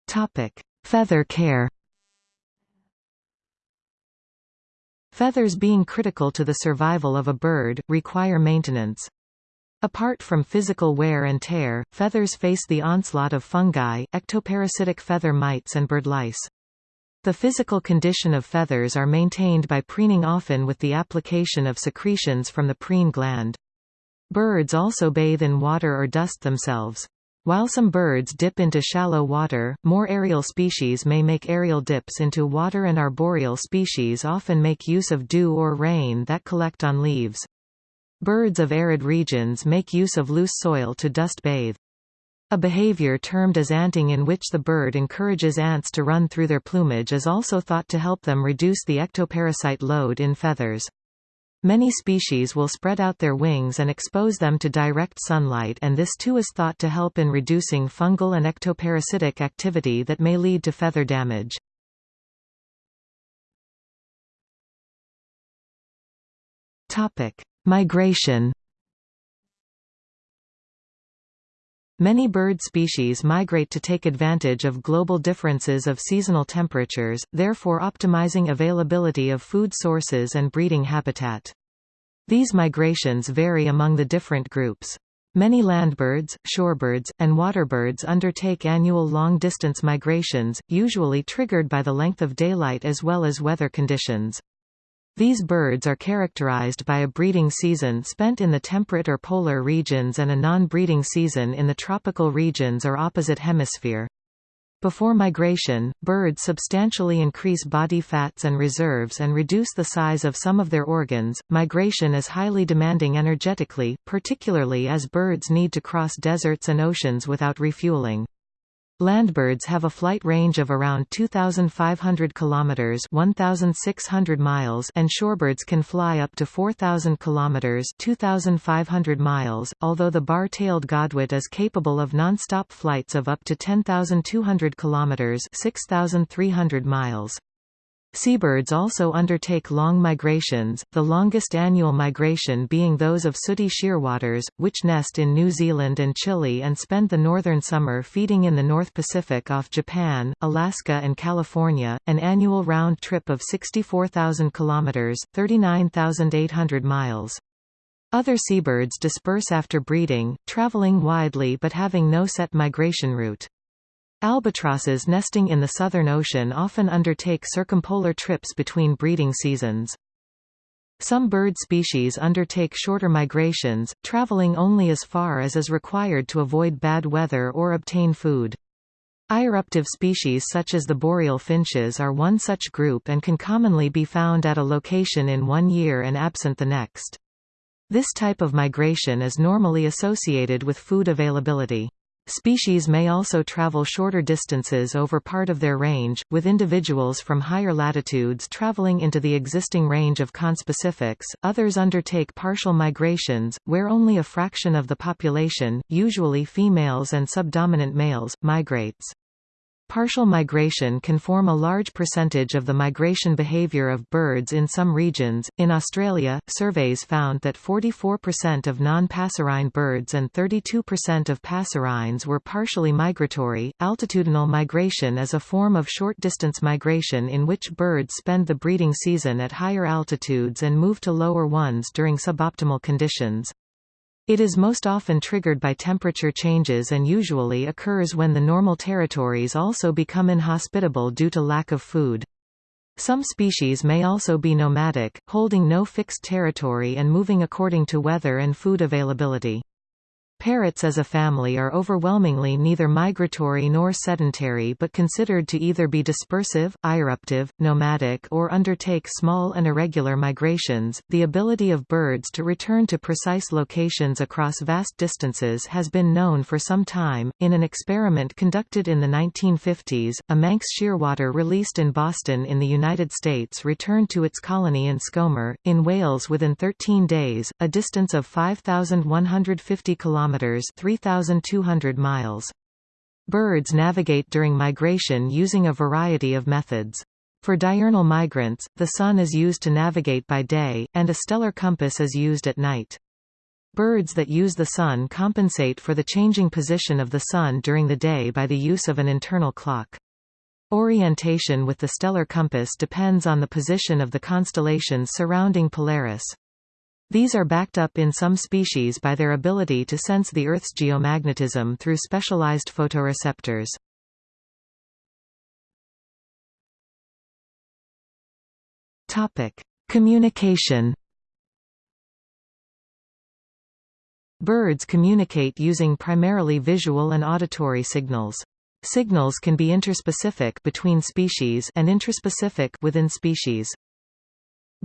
Topic: Feather care. Feathers being critical to the survival of a bird, require maintenance. Apart from physical wear and tear, feathers face the onslaught of fungi, ectoparasitic feather mites and bird lice. The physical condition of feathers are maintained by preening often with the application of secretions from the preen gland. Birds also bathe in water or dust themselves. While some birds dip into shallow water, more aerial species may make aerial dips into water and arboreal species often make use of dew or rain that collect on leaves. Birds of arid regions make use of loose soil to dust bathe. A behavior termed as anting in which the bird encourages ants to run through their plumage is also thought to help them reduce the ectoparasite load in feathers. Many species will spread out their wings and expose them to direct sunlight and this too is thought to help in reducing fungal and ectoparasitic activity that may lead to feather damage. Migration Many bird species migrate to take advantage of global differences of seasonal temperatures, therefore optimizing availability of food sources and breeding habitat. These migrations vary among the different groups. Many landbirds, shorebirds, and waterbirds undertake annual long-distance migrations, usually triggered by the length of daylight as well as weather conditions. These birds are characterized by a breeding season spent in the temperate or polar regions and a non-breeding season in the tropical regions or opposite hemisphere. Before migration, birds substantially increase body fats and reserves and reduce the size of some of their organs. Migration is highly demanding energetically, particularly as birds need to cross deserts and oceans without refueling. Landbirds have a flight range of around 2,500 kilometers (1,600 miles), and shorebirds can fly up to 4,000 kilometers (2,500 miles). Although the bar-tailed godwit is capable of non-stop flights of up to 10,200 kilometers (6,300 miles). Seabirds also undertake long migrations, the longest annual migration being those of sooty shearwaters, which nest in New Zealand and Chile and spend the northern summer feeding in the North Pacific off Japan, Alaska and California, an annual round trip of 64,000 kilometers, 39,800 miles. Other seabirds disperse after breeding, traveling widely but having no set migration route. Albatrosses nesting in the Southern Ocean often undertake circumpolar trips between breeding seasons. Some bird species undertake shorter migrations, traveling only as far as is required to avoid bad weather or obtain food. Irruptive species such as the boreal finches are one such group and can commonly be found at a location in one year and absent the next. This type of migration is normally associated with food availability. Species may also travel shorter distances over part of their range, with individuals from higher latitudes traveling into the existing range of conspecifics. Others undertake partial migrations, where only a fraction of the population, usually females and subdominant males, migrates. Partial migration can form a large percentage of the migration behavior of birds in some regions. In Australia, surveys found that 44% of non passerine birds and 32% of passerines were partially migratory. Altitudinal migration is a form of short distance migration in which birds spend the breeding season at higher altitudes and move to lower ones during suboptimal conditions. It is most often triggered by temperature changes and usually occurs when the normal territories also become inhospitable due to lack of food. Some species may also be nomadic, holding no fixed territory and moving according to weather and food availability. Parrots as a family are overwhelmingly neither migratory nor sedentary but considered to either be dispersive, irruptive, nomadic or undertake small and irregular migrations. The ability of birds to return to precise locations across vast distances has been known for some time. In an experiment conducted in the 1950s, a Manx shearwater released in Boston in the United States returned to its colony in Skomer, in Wales within 13 days, a distance of 5,150 kilometers kilometers 3200 miles. Birds navigate during migration using a variety of methods. For diurnal migrants, the sun is used to navigate by day, and a stellar compass is used at night. Birds that use the sun compensate for the changing position of the sun during the day by the use of an internal clock. Orientation with the stellar compass depends on the position of the constellations surrounding Polaris. These are backed up in some species by their ability to sense the Earth's geomagnetism through specialized photoreceptors. Topic: Communication. Birds communicate using primarily visual and auditory signals. Signals can be interspecific between species and intraspecific within species.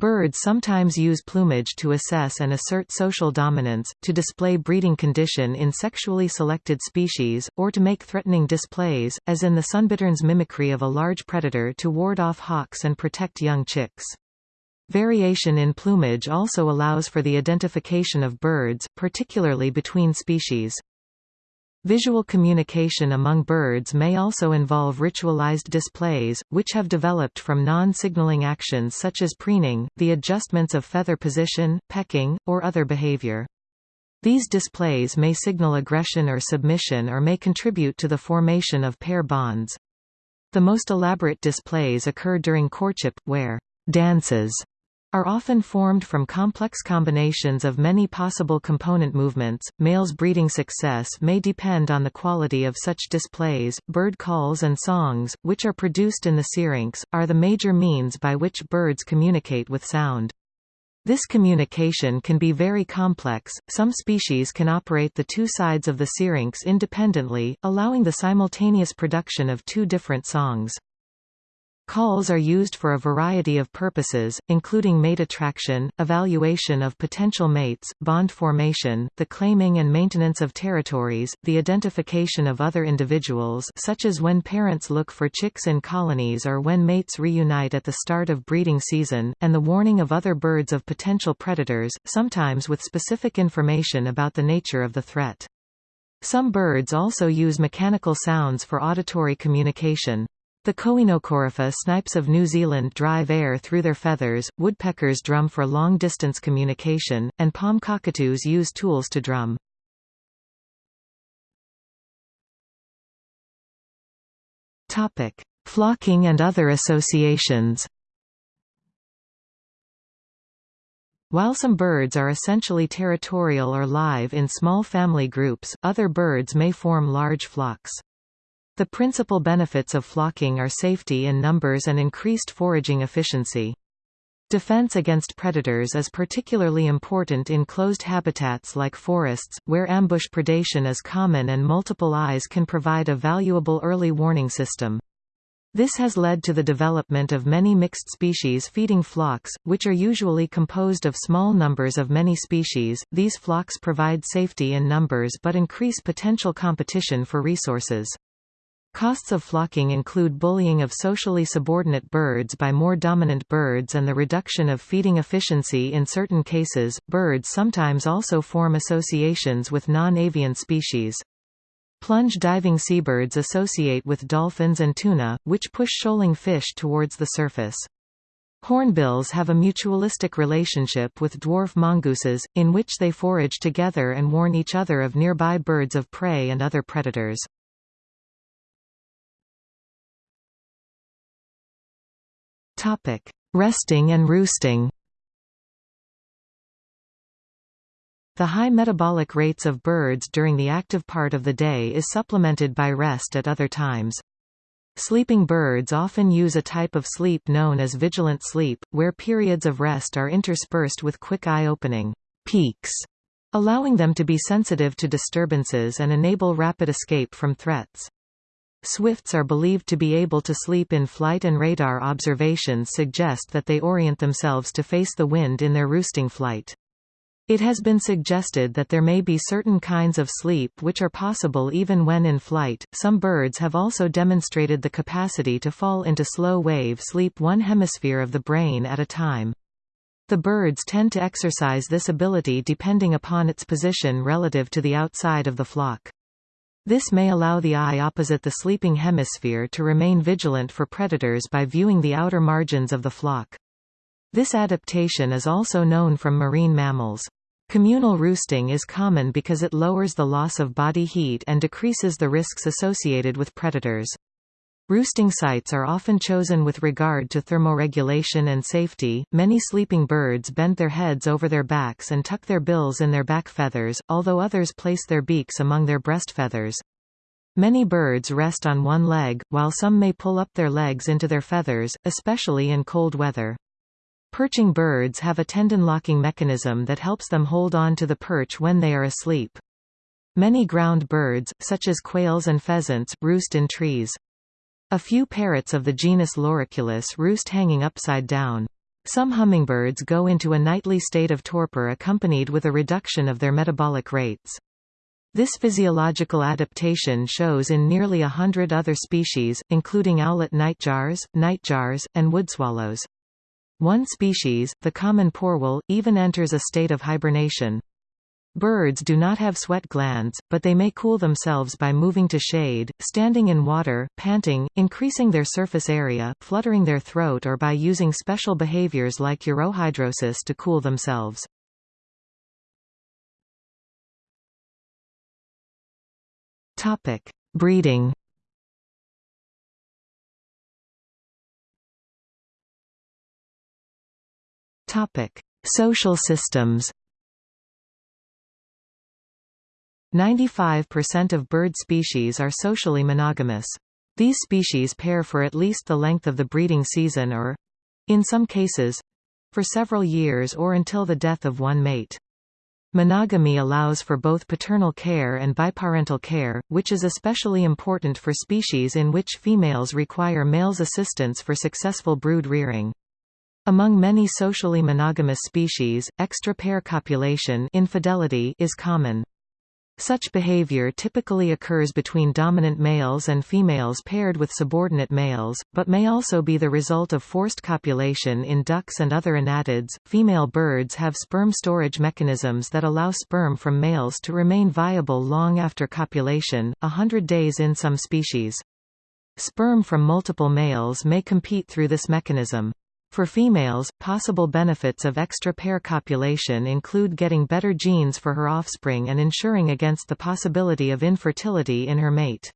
Birds sometimes use plumage to assess and assert social dominance, to display breeding condition in sexually selected species, or to make threatening displays, as in the sunbittern's mimicry of a large predator to ward off hawks and protect young chicks. Variation in plumage also allows for the identification of birds, particularly between species. Visual communication among birds may also involve ritualized displays, which have developed from non-signaling actions such as preening, the adjustments of feather position, pecking, or other behavior. These displays may signal aggression or submission or may contribute to the formation of pair bonds. The most elaborate displays occur during courtship, where dances are often formed from complex combinations of many possible component movements. Males' breeding success may depend on the quality of such displays. Bird calls and songs, which are produced in the syrinx, are the major means by which birds communicate with sound. This communication can be very complex. Some species can operate the two sides of the syrinx independently, allowing the simultaneous production of two different songs. Calls are used for a variety of purposes, including mate attraction, evaluation of potential mates, bond formation, the claiming and maintenance of territories, the identification of other individuals such as when parents look for chicks in colonies or when mates reunite at the start of breeding season, and the warning of other birds of potential predators, sometimes with specific information about the nature of the threat. Some birds also use mechanical sounds for auditory communication. The Coenocorypha snipes of New Zealand drive air through their feathers, woodpeckers drum for long-distance communication, and palm cockatoos use tools to drum. Flocking and other associations While some birds are essentially territorial or live in small family groups, other birds may form large flocks. The principal benefits of flocking are safety in numbers and increased foraging efficiency. Defense against predators is particularly important in closed habitats like forests, where ambush predation is common and multiple eyes can provide a valuable early warning system. This has led to the development of many mixed species feeding flocks, which are usually composed of small numbers of many species. These flocks provide safety in numbers but increase potential competition for resources. Costs of flocking include bullying of socially subordinate birds by more dominant birds and the reduction of feeding efficiency in certain cases. Birds sometimes also form associations with non-avian species. Plunge diving seabirds associate with dolphins and tuna, which push shoaling fish towards the surface. Hornbills have a mutualistic relationship with dwarf mongooses, in which they forage together and warn each other of nearby birds of prey and other predators. Topic: Resting and roosting. The high metabolic rates of birds during the active part of the day is supplemented by rest at other times. Sleeping birds often use a type of sleep known as vigilant sleep, where periods of rest are interspersed with quick eye-opening peeks, allowing them to be sensitive to disturbances and enable rapid escape from threats. Swifts are believed to be able to sleep in flight and radar observations suggest that they orient themselves to face the wind in their roosting flight. It has been suggested that there may be certain kinds of sleep which are possible even when in flight. Some birds have also demonstrated the capacity to fall into slow wave sleep one hemisphere of the brain at a time. The birds tend to exercise this ability depending upon its position relative to the outside of the flock. This may allow the eye opposite the sleeping hemisphere to remain vigilant for predators by viewing the outer margins of the flock. This adaptation is also known from marine mammals. Communal roosting is common because it lowers the loss of body heat and decreases the risks associated with predators. Roosting sites are often chosen with regard to thermoregulation and safety. Many sleeping birds bend their heads over their backs and tuck their bills in their back feathers, although others place their beaks among their breast feathers. Many birds rest on one leg, while some may pull up their legs into their feathers, especially in cold weather. Perching birds have a tendon-locking mechanism that helps them hold on to the perch when they are asleep. Many ground birds, such as quails and pheasants, roost in trees. A few parrots of the genus Loriculus roost hanging upside down. Some hummingbirds go into a nightly state of torpor accompanied with a reduction of their metabolic rates. This physiological adaptation shows in nearly a hundred other species, including owlet nightjars, nightjars, and woodswallows. One species, the common poorwill, even enters a state of hibernation. Birds do not have sweat glands, but they may cool themselves by moving to shade, standing in water, panting, increasing their surface area, fluttering their throat or by using special behaviors like urohydrosis to cool themselves. Topic: Breeding. Topic: Social systems. 95% of bird species are socially monogamous. These species pair for at least the length of the breeding season or—in some cases—for several years or until the death of one mate. Monogamy allows for both paternal care and biparental care, which is especially important for species in which females require males' assistance for successful brood rearing. Among many socially monogamous species, extra-pair copulation infidelity is common. Such behavior typically occurs between dominant males and females paired with subordinate males, but may also be the result of forced copulation in ducks and other anatids. Female birds have sperm storage mechanisms that allow sperm from males to remain viable long after copulation, a hundred days in some species. Sperm from multiple males may compete through this mechanism. For females, possible benefits of extra-pair copulation include getting better genes for her offspring and ensuring against the possibility of infertility in her mate.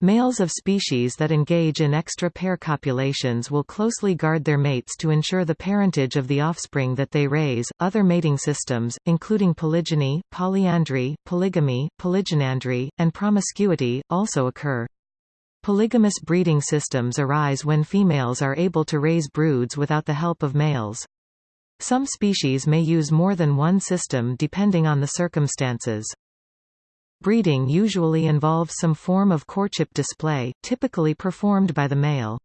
Males of species that engage in extra-pair copulations will closely guard their mates to ensure the parentage of the offspring that they raise. Other mating systems, including polygyny, polyandry, polygamy, polygynandry, and promiscuity, also occur. Polygamous breeding systems arise when females are able to raise broods without the help of males. Some species may use more than one system depending on the circumstances. Breeding usually involves some form of courtship display, typically performed by the male.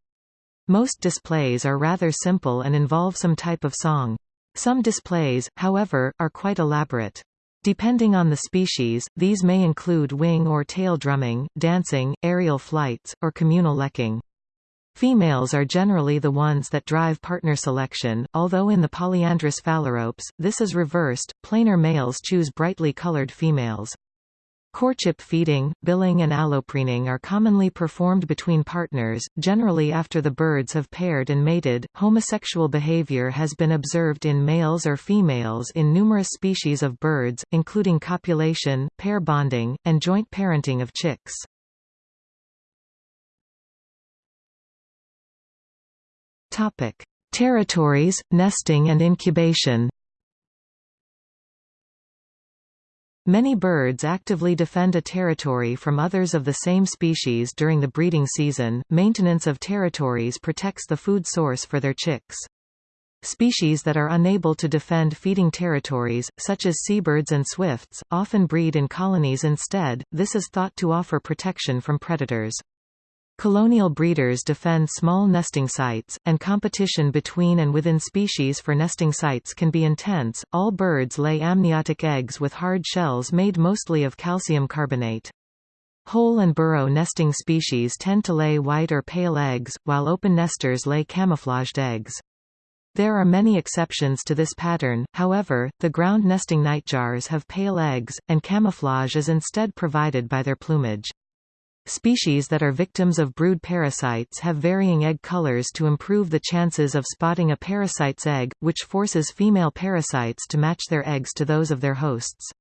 Most displays are rather simple and involve some type of song. Some displays, however, are quite elaborate. Depending on the species, these may include wing or tail drumming, dancing, aerial flights, or communal lekking. Females are generally the ones that drive partner selection, although in the polyandrous phalaropes, this is reversed, plainer males choose brightly colored females. Courtship feeding, billing and allopreening are commonly performed between partners, generally after the birds have paired and mated. Homosexual behavior has been observed in males or females in numerous species of birds, including copulation, pair bonding, and joint parenting of chicks. Topic: Territories, nesting and incubation. Many birds actively defend a territory from others of the same species during the breeding season. Maintenance of territories protects the food source for their chicks. Species that are unable to defend feeding territories, such as seabirds and swifts, often breed in colonies instead, this is thought to offer protection from predators. Colonial breeders defend small nesting sites, and competition between and within species for nesting sites can be intense. All birds lay amniotic eggs with hard shells made mostly of calcium carbonate. Hole and burrow nesting species tend to lay white or pale eggs, while open nesters lay camouflaged eggs. There are many exceptions to this pattern, however, the ground nesting nightjars have pale eggs, and camouflage is instead provided by their plumage. Species that are victims of brood parasites have varying egg colors to improve the chances of spotting a parasite's egg, which forces female parasites to match their eggs to those of their hosts.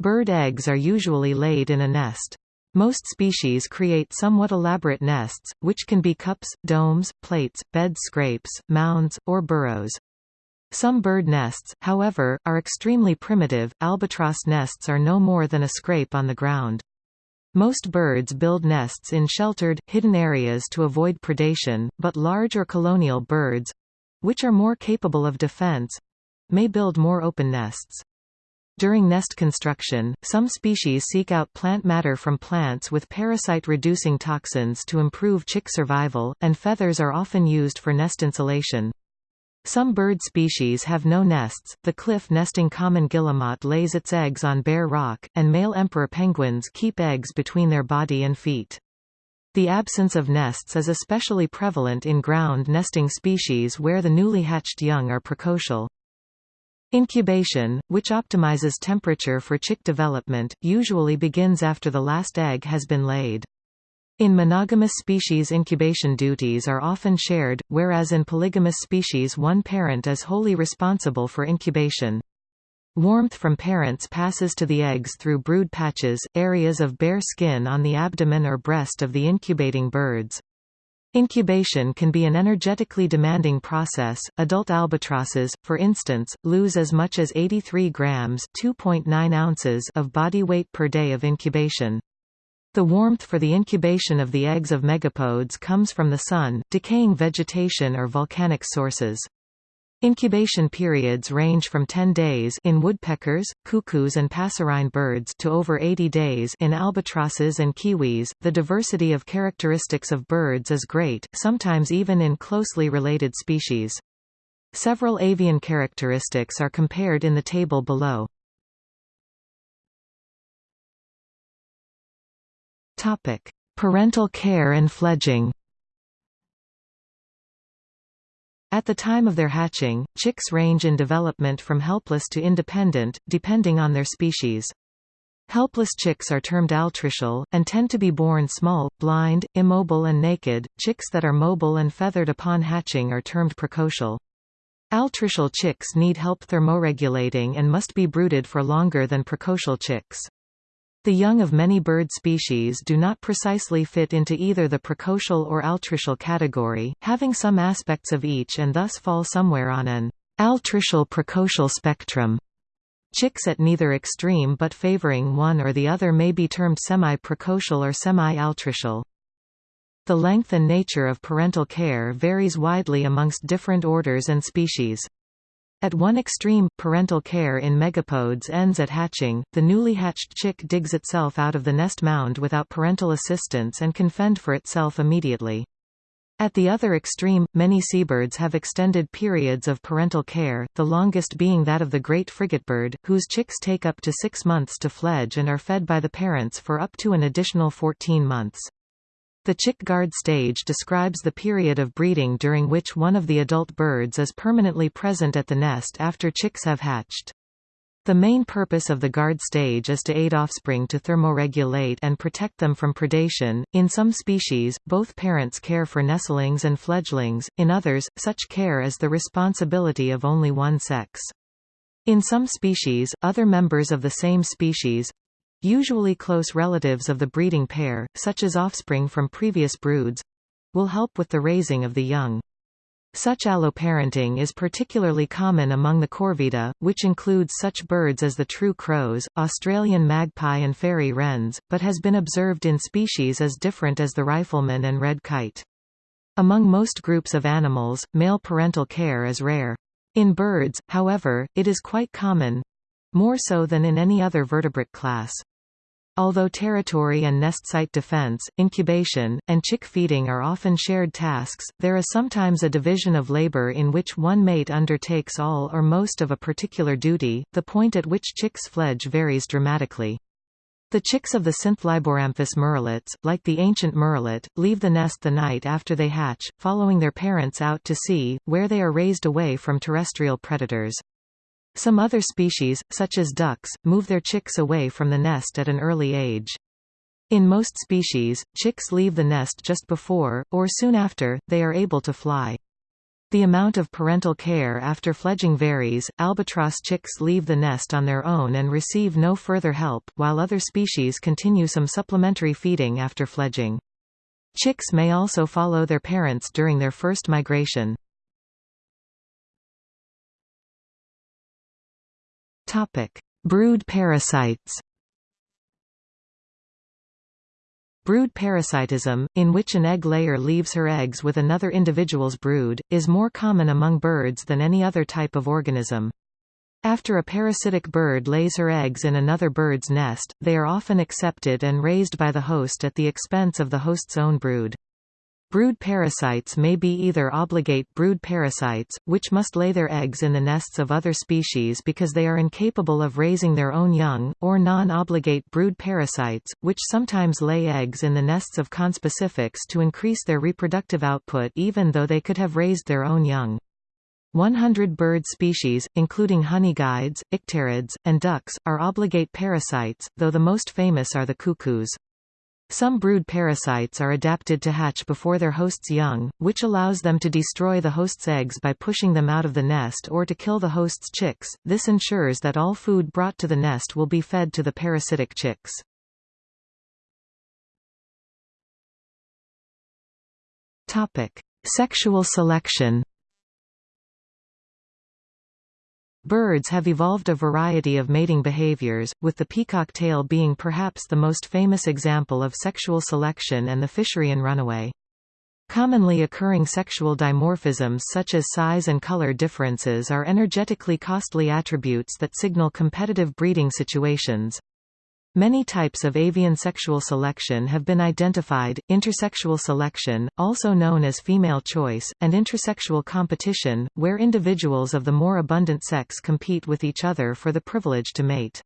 Bird eggs are usually laid in a nest. Most species create somewhat elaborate nests, which can be cups, domes, plates, bed scrapes, mounds, or burrows. Some bird nests, however, are extremely primitive. Albatross nests are no more than a scrape on the ground. Most birds build nests in sheltered, hidden areas to avoid predation, but large or colonial birds—which are more capable of defense—may build more open nests. During nest construction, some species seek out plant matter from plants with parasite-reducing toxins to improve chick survival, and feathers are often used for nest insulation. Some bird species have no nests. The cliff-nesting common guillemot lays its eggs on bare rock, and male emperor penguins keep eggs between their body and feet. The absence of nests is especially prevalent in ground nesting species where the newly hatched young are precocial. Incubation, which optimizes temperature for chick development, usually begins after the last egg has been laid. In monogamous species incubation duties are often shared, whereas in polygamous species one parent is wholly responsible for incubation. Warmth from parents passes to the eggs through brood patches, areas of bare skin on the abdomen or breast of the incubating birds. Incubation can be an energetically demanding process. Adult albatrosses, for instance, lose as much as 83 grams (2.9 ounces) of body weight per day of incubation. The warmth for the incubation of the eggs of megapodes comes from the sun, decaying vegetation or volcanic sources. Incubation periods range from 10 days in woodpeckers, cuckoos and passerine birds to over 80 days in albatrosses and kiwis. The diversity of characteristics of birds is great, sometimes even in closely related species. Several avian characteristics are compared in the table below. Topic: Parental care and fledging. At the time of their hatching, chicks range in development from helpless to independent, depending on their species. Helpless chicks are termed altricial, and tend to be born small, blind, immobile and naked. Chicks that are mobile and feathered upon hatching are termed precocial. Altricial chicks need help thermoregulating and must be brooded for longer than precocial chicks. The young of many bird species do not precisely fit into either the precocial or altricial category, having some aspects of each and thus fall somewhere on an altricial-precocial spectrum. Chicks at neither extreme but favoring one or the other may be termed semi-precocial or semi-altricial. The length and nature of parental care varies widely amongst different orders and species. At one extreme, parental care in megapodes ends at hatching, the newly hatched chick digs itself out of the nest mound without parental assistance and can fend for itself immediately. At the other extreme, many seabirds have extended periods of parental care, the longest being that of the great frigatebird, whose chicks take up to six months to fledge and are fed by the parents for up to an additional 14 months. The chick guard stage describes the period of breeding during which one of the adult birds is permanently present at the nest after chicks have hatched. The main purpose of the guard stage is to aid offspring to thermoregulate and protect them from predation. In some species, both parents care for nestlings and fledglings, in others, such care is the responsibility of only one sex. In some species, other members of the same species, Usually close relatives of the breeding pair, such as offspring from previous broods, will help with the raising of the young. Such alloparenting is particularly common among the corvida, which includes such birds as the true crows, Australian magpie and fairy wrens, but has been observed in species as different as the rifleman and red kite. Among most groups of animals, male parental care is rare. In birds, however, it is quite common—more so than in any other vertebrate class. Although territory and nest site defense, incubation, and chick feeding are often shared tasks, there is sometimes a division of labor in which one mate undertakes all or most of a particular duty. The point at which chicks fledge varies dramatically. The chicks of the Synthliboramphus murrelets, like the ancient murrelet, leave the nest the night after they hatch, following their parents out to sea, where they are raised away from terrestrial predators. Some other species, such as ducks, move their chicks away from the nest at an early age. In most species, chicks leave the nest just before, or soon after, they are able to fly. The amount of parental care after fledging varies. Albatross chicks leave the nest on their own and receive no further help, while other species continue some supplementary feeding after fledging. Chicks may also follow their parents during their first migration. Topic: Brood parasites. Brood parasitism, in which an egg layer leaves her eggs with another individual's brood, is more common among birds than any other type of organism. After a parasitic bird lays her eggs in another bird's nest, they are often accepted and raised by the host at the expense of the host's own brood. Brood parasites may be either obligate brood parasites, which must lay their eggs in the nests of other species because they are incapable of raising their own young, or non-obligate brood parasites, which sometimes lay eggs in the nests of conspecifics to increase their reproductive output even though they could have raised their own young. 100 bird species, including honeyguides, icterids, and ducks, are obligate parasites, though the most famous are the cuckoos. Some brood parasites are adapted to hatch before their host's young, which allows them to destroy the host's eggs by pushing them out of the nest or to kill the host's chicks. This ensures that all food brought to the nest will be fed to the parasitic chicks. Topic: Sexual selection. Birds have evolved a variety of mating behaviors, with the peacock tail being perhaps the most famous example of sexual selection and the Fisherian runaway. Commonly occurring sexual dimorphisms such as size and color differences are energetically costly attributes that signal competitive breeding situations. Many types of avian sexual selection have been identified, intersexual selection, also known as female choice, and intrasexual competition, where individuals of the more abundant sex compete with each other for the privilege to mate.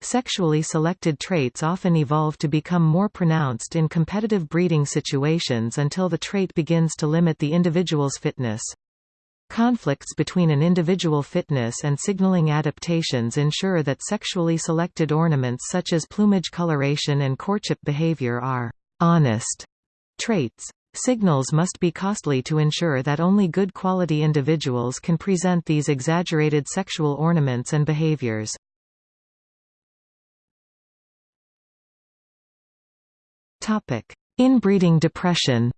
Sexually selected traits often evolve to become more pronounced in competitive breeding situations until the trait begins to limit the individual's fitness. Conflicts between an individual fitness and signaling adaptations ensure that sexually selected ornaments such as plumage coloration and courtship behavior are honest traits. Signals must be costly to ensure that only good quality individuals can present these exaggerated sexual ornaments and behaviors. Inbreeding depression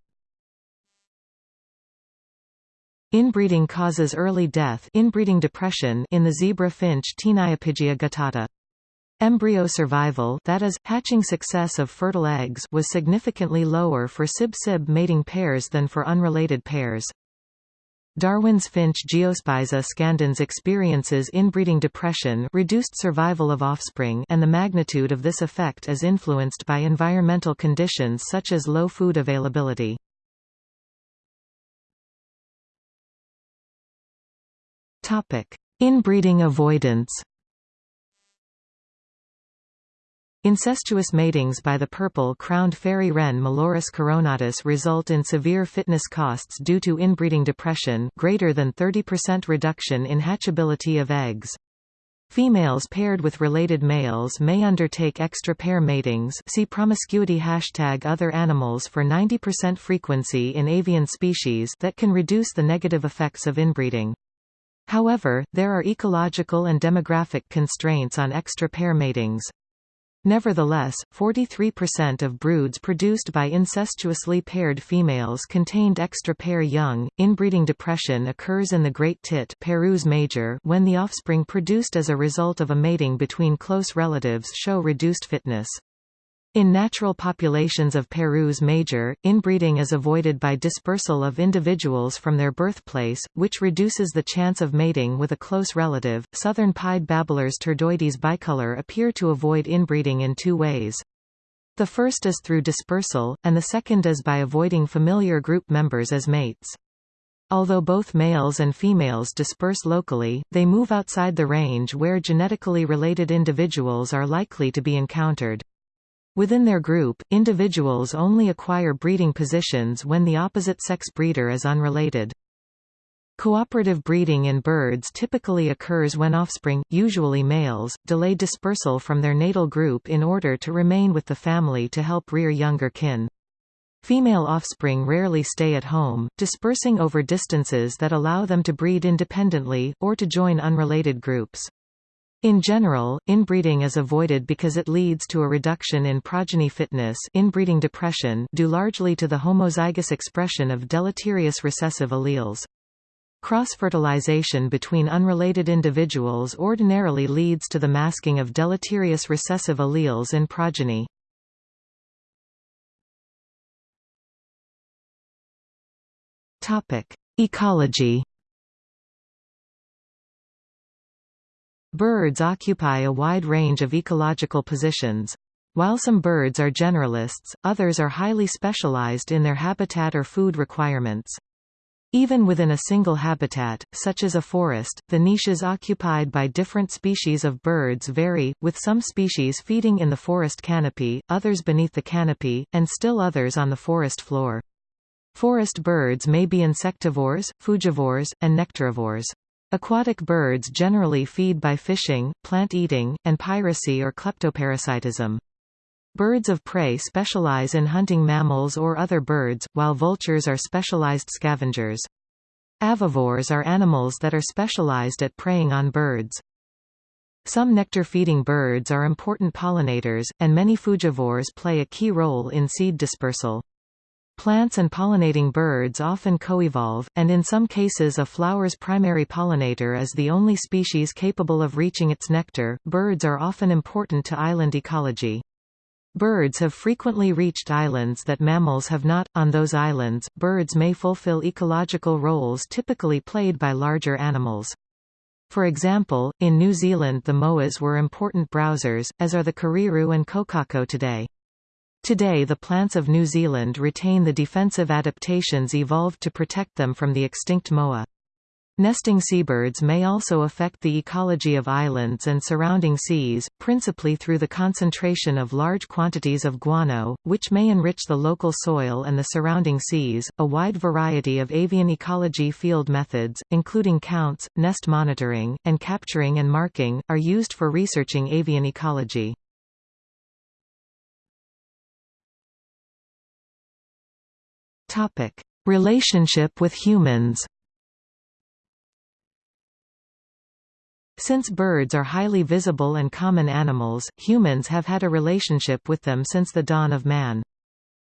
Inbreeding causes early death inbreeding depression in the zebra finch Taeniopygia guttata. Embryo survival that is, hatching success of fertile eggs was significantly lower for sib-sib mating pairs than for unrelated pairs. Darwin's finch Geospiza scandens experiences inbreeding depression reduced survival of offspring and the magnitude of this effect is influenced by environmental conditions such as low food availability. Topic: Inbreeding avoidance. Incestuous matings by the purple-crowned fairy wren Malurus coronatus result in severe fitness costs due to inbreeding depression greater than 30% reduction in hatchability of eggs. Females paired with related males may undertake extra pair matings see promiscuity hashtag other animals for 90% frequency in avian species that can reduce the negative effects of inbreeding. However, there are ecological and demographic constraints on extra pair matings. Nevertheless, 43% of broods produced by incestuously paired females contained extra pair young. Inbreeding depression occurs in the great tit major when the offspring produced as a result of a mating between close relatives show reduced fitness. In natural populations of Parus major, inbreeding is avoided by dispersal of individuals from their birthplace, which reduces the chance of mating with a close relative. Southern pied babblers turdoides bicolor appear to avoid inbreeding in two ways. The first is through dispersal, and the second is by avoiding familiar group members as mates. Although both males and females disperse locally, they move outside the range where genetically related individuals are likely to be encountered. Within their group, individuals only acquire breeding positions when the opposite sex breeder is unrelated. Cooperative breeding in birds typically occurs when offspring, usually males, delay dispersal from their natal group in order to remain with the family to help rear younger kin. Female offspring rarely stay at home, dispersing over distances that allow them to breed independently, or to join unrelated groups. In general, inbreeding is avoided because it leads to a reduction in progeny fitness inbreeding depression due largely to the homozygous expression of deleterious recessive alleles. Cross-fertilization between unrelated individuals ordinarily leads to the masking of deleterious recessive alleles in progeny. Ecology Birds occupy a wide range of ecological positions. While some birds are generalists, others are highly specialized in their habitat or food requirements. Even within a single habitat, such as a forest, the niches occupied by different species of birds vary, with some species feeding in the forest canopy, others beneath the canopy, and still others on the forest floor. Forest birds may be insectivores, frugivores, and nectarivores. Aquatic birds generally feed by fishing, plant eating, and piracy or kleptoparasitism. Birds of prey specialize in hunting mammals or other birds, while vultures are specialized scavengers. Avivores are animals that are specialized at preying on birds. Some nectar-feeding birds are important pollinators, and many frugivores play a key role in seed dispersal. Plants and pollinating birds often coevolve, and in some cases a flower's primary pollinator is the only species capable of reaching its nectar. Birds are often important to island ecology. Birds have frequently reached islands that mammals have not. On those islands, birds may fulfill ecological roles typically played by larger animals. For example, in New Zealand the moas were important browsers, as are the kereru and kokako today. Today the plants of New Zealand retain the defensive adaptations evolved to protect them from the extinct moa. Nesting seabirds may also affect the ecology of islands and surrounding seas, principally through the concentration of large quantities of guano, which may enrich the local soil and the surrounding seas. A wide variety of avian ecology field methods, including counts, nest monitoring, and capturing and marking, are used for researching avian ecology. Topic: Relationship with humans. Since birds are highly visible and common animals, humans have had a relationship with them since the dawn of man.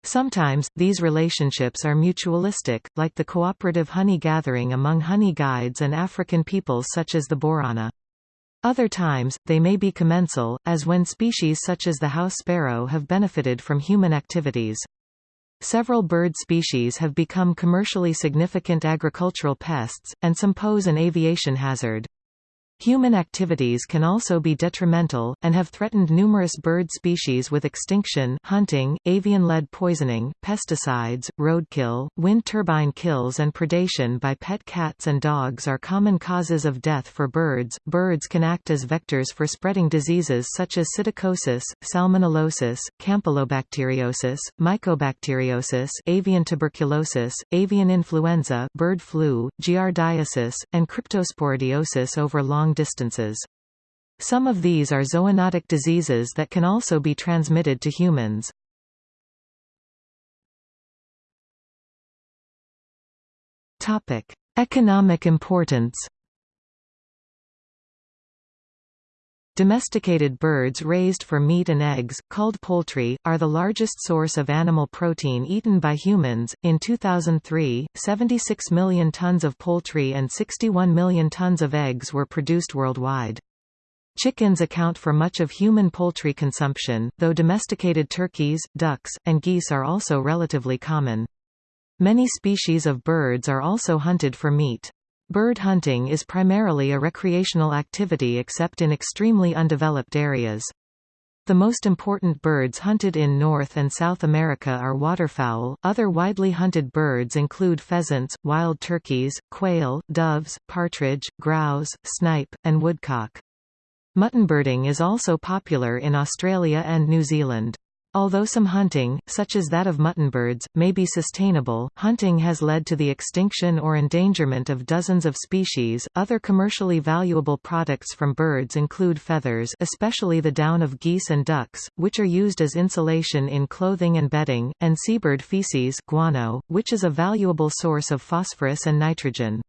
Sometimes, these relationships are mutualistic, like the cooperative honey gathering among honey guides and African peoples such as the Borana. Other times, they may be commensal, as when species such as the house sparrow have benefited from human activities. Several bird species have become commercially significant agricultural pests, and some pose an aviation hazard. Human activities can also be detrimental, and have threatened numerous bird species with extinction hunting, avian-lead poisoning, pesticides, roadkill, wind turbine kills and predation by pet cats and dogs are common causes of death for birds. Birds can act as vectors for spreading diseases such as psittacosis, salmonellosis, campylobacteriosis, mycobacteriosis, avian tuberculosis, avian influenza, bird flu, giardiasis, and cryptosporidiosis over long long distances. Some of these are zoonotic diseases that can also be transmitted to humans. Topic: Economic importance. Domesticated birds raised for meat and eggs, called poultry, are the largest source of animal protein eaten by humans. In 2003, 76 million tons of poultry and 61 million tons of eggs were produced worldwide. Chickens account for much of human poultry consumption, though domesticated turkeys, ducks, and geese are also relatively common. Many species of birds are also hunted for meat. Bird hunting is primarily a recreational activity except in extremely undeveloped areas. The most important birds hunted in North and South America are waterfowl. Other widely hunted birds include pheasants, wild turkeys, quail, doves, partridge, grouse, snipe, and woodcock. Muttonbirding is also popular in Australia and New Zealand. Although some hunting, such as that of muttonbirds, may be sustainable, hunting has led to the extinction or endangerment of dozens of species. Other commercially valuable products from birds include feathers, especially the down of geese and ducks, which are used as insulation in clothing and bedding, and seabird feces, guano, which is a valuable source of phosphorus and nitrogen.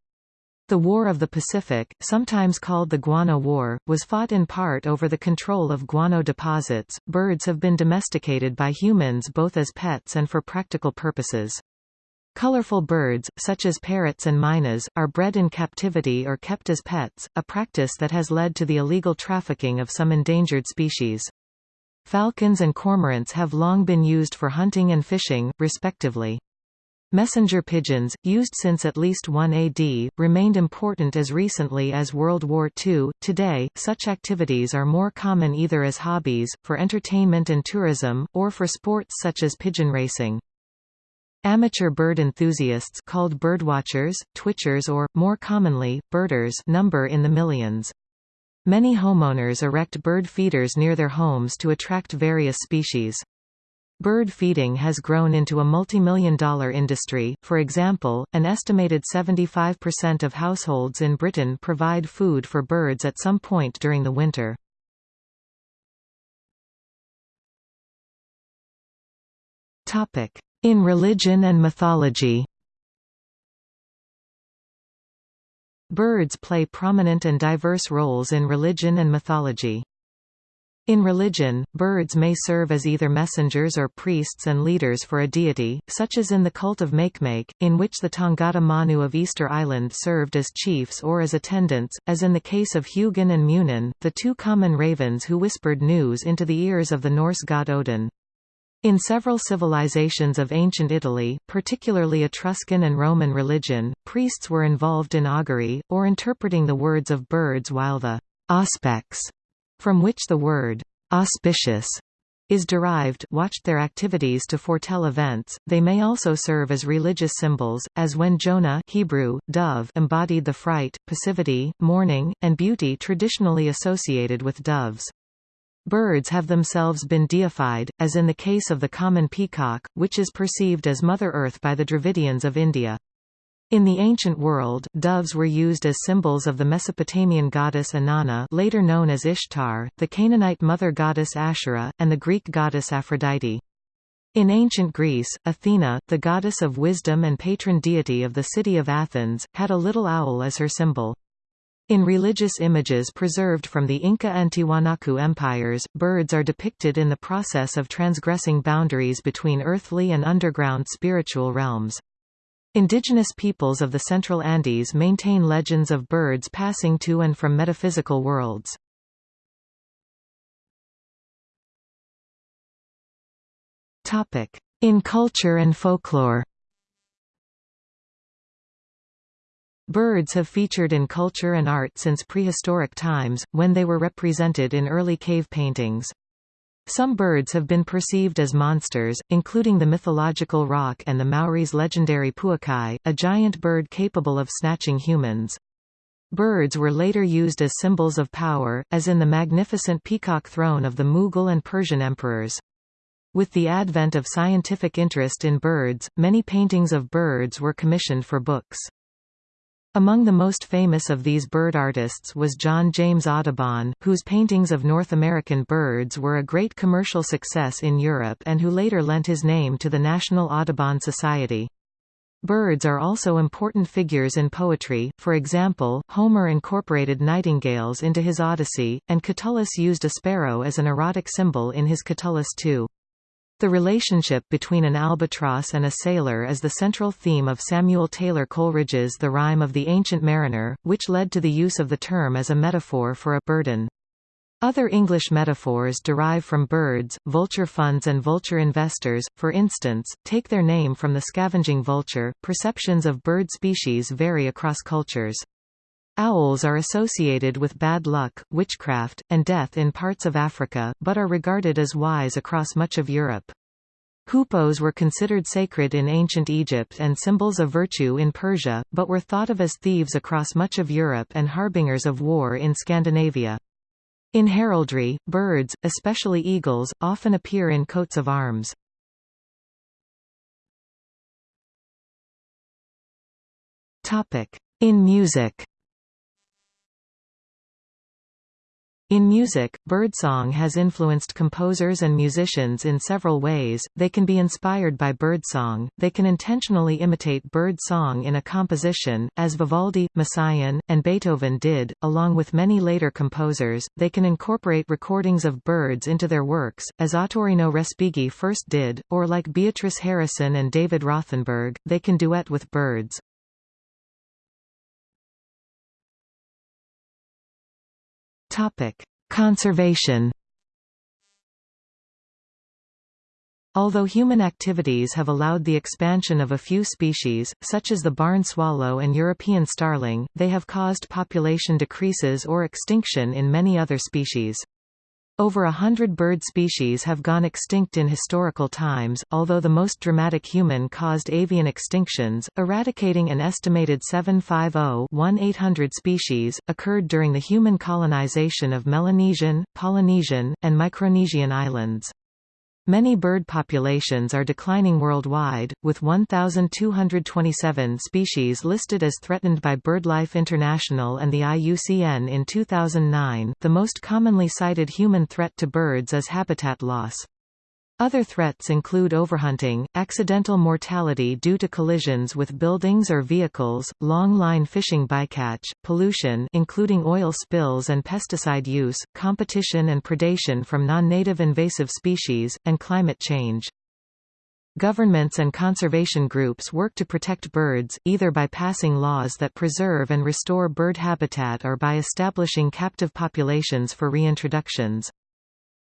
The War of the Pacific, sometimes called the Guano War, was fought in part over the control of guano deposits. Birds have been domesticated by humans both as pets and for practical purposes. Colorful birds, such as parrots and mynas, are bred in captivity or kept as pets, a practice that has led to the illegal trafficking of some endangered species. Falcons and cormorants have long been used for hunting and fishing, respectively. Messenger pigeons, used since at least 1 AD, remained important as recently as World War II. Today, such activities are more common either as hobbies, for entertainment and tourism, or for sports such as pigeon racing. Amateur bird enthusiasts called birdwatchers, twitchers or, more commonly, birders number in the millions. Many homeowners erect bird feeders near their homes to attract various species. Bird feeding has grown into a multi-million dollar industry, for example, an estimated 75% of households in Britain provide food for birds at some point during the winter. In religion and mythology Birds play prominent and diverse roles in religion and mythology. In religion, birds may serve as either messengers or priests and leaders for a deity, such as in the cult of Makemake, in which the Tangata Manu of Easter Island served as chiefs or as attendants, as in the case of Hugin and Munin, the two common ravens who whispered news into the ears of the Norse god Odin. In several civilizations of ancient Italy, particularly Etruscan and Roman religion, priests were involved in augury, or interpreting the words of birds while the auspex from which the word auspicious is derived watched their activities to foretell events. They may also serve as religious symbols, as when Jonah Hebrew, dove embodied the fright, passivity, mourning, and beauty traditionally associated with doves. Birds have themselves been deified, as in the case of the common peacock, which is perceived as Mother Earth by the Dravidians of India. In the ancient world, doves were used as symbols of the Mesopotamian goddess Inanna later known as Ishtar, the Canaanite mother goddess Asherah, and the Greek goddess Aphrodite. In ancient Greece, Athena, the goddess of wisdom and patron deity of the city of Athens, had a little owl as her symbol. In religious images preserved from the Inca and Tiwanaku empires, birds are depicted in the process of transgressing boundaries between earthly and underground spiritual realms. Indigenous peoples of the Central Andes maintain legends of birds passing to and from metaphysical worlds. In culture and folklore Birds have featured in culture and art since prehistoric times, when they were represented in early cave paintings. Some birds have been perceived as monsters, including the mythological roc and the Maoris' legendary pouakai, a giant bird capable of snatching humans. Birds were later used as symbols of power, as in the magnificent peacock throne of the Mughal and Persian emperors. With the advent of scientific interest in birds, many paintings of birds were commissioned for books. Among the most famous of these bird artists was John James Audubon, whose paintings of North American birds were a great commercial success in Europe and who later lent his name to the National Audubon Society. Birds are also important figures in poetry, for example, Homer incorporated nightingales into his Odyssey, and Catullus used a sparrow as an erotic symbol in his Catullus II. The relationship between an albatross and a sailor is the central theme of Samuel Taylor Coleridge's The Rime of the Ancient Mariner, which led to the use of the term as a metaphor for a burden. Other English metaphors derive from birds, vulture funds and vulture investors, for instance, take their name from the scavenging vulture. Perceptions of bird species vary across cultures. Owls are associated with bad luck, witchcraft, and death in parts of Africa, but are regarded as wise across much of Europe. Hoopoes were considered sacred in ancient Egypt and symbols of virtue in Persia, but were thought of as thieves across much of Europe and harbingers of war in Scandinavia. In heraldry, birds, especially eagles, often appear in coats of arms. In music In music, birdsong has influenced composers and musicians in several ways, they can be inspired by birdsong, they can intentionally imitate bird song in a composition, as Vivaldi, Messiaen, and Beethoven did, along with many later composers, they can incorporate recordings of birds into their works, as Ottorino Respighi first did, or like Beatrice Harrison and David Rothenberg, they can duet with birds. Topic: Conservation. Although human activities have allowed the expansion of a few species, such as the barn swallow and European starling, they have caused population decreases or extinction in many other species. Over a hundred bird species have gone extinct in historical times, although the most dramatic human-caused avian extinctions, eradicating an estimated 750-1-800 species, occurred during the human colonization of Melanesian, Polynesian, and Micronesian islands. Many bird populations are declining worldwide, with 1,227 species listed as threatened by BirdLife International and the IUCN in 2009. The most commonly cited human threat to birds is habitat loss. Other threats include overhunting, accidental mortality due to collisions with buildings or vehicles, long-line fishing bycatch, pollution including oil spills and pesticide use, competition and predation from non-native invasive species, and climate change. Governments and conservation groups work to protect birds, either by passing laws that preserve and restore bird habitat or by establishing captive populations for reintroductions.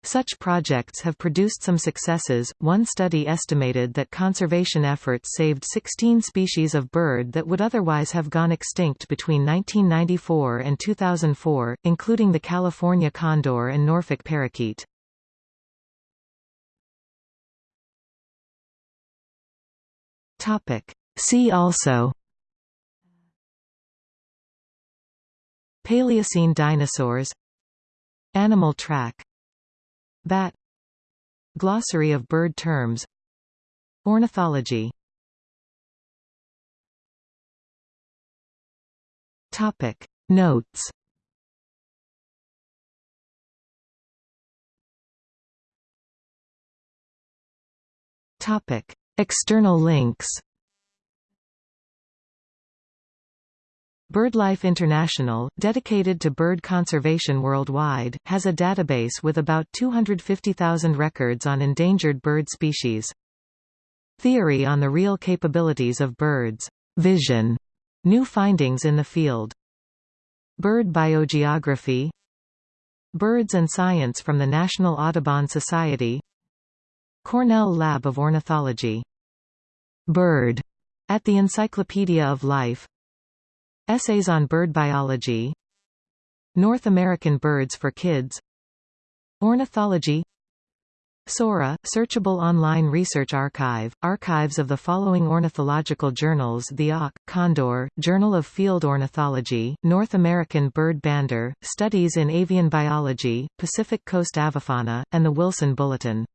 Such projects have produced some successes. One study estimated that conservation efforts saved 16 species of bird that would otherwise have gone extinct between 1994 and 2004, including the California condor and Norfolk parakeet. Topic: See also Paleocene dinosaurs Animal track Bat Glossary of bird terms Ornithology. Topic. Notes. Topic. External links BirdLife International, dedicated to bird conservation worldwide, has a database with about 250,000 records on endangered bird species. Theory on the real capabilities of birds. Vision. New findings in the field. Bird biogeography Birds and Science from the National Audubon Society Cornell Lab of Ornithology. Bird at the Encyclopedia of Life Essays on Bird Biology. North American Birds for Kids. Ornithology. SORA, Searchable Online Research Archive, archives of the following ornithological journals The Auk, Condor, Journal of Field Ornithology, North American Bird Bander, Studies in Avian Biology, Pacific Coast Avifauna, and the Wilson Bulletin.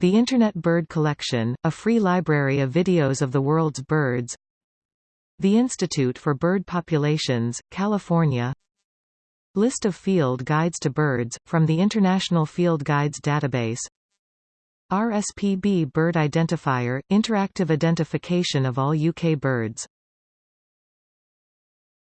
The Internet Bird Collection, a free library of videos of the world's birds the Institute for Bird Populations, California. List of field guides to birds, from the International Field Guides database. RSPB Bird Identifier – Interactive identification of all UK birds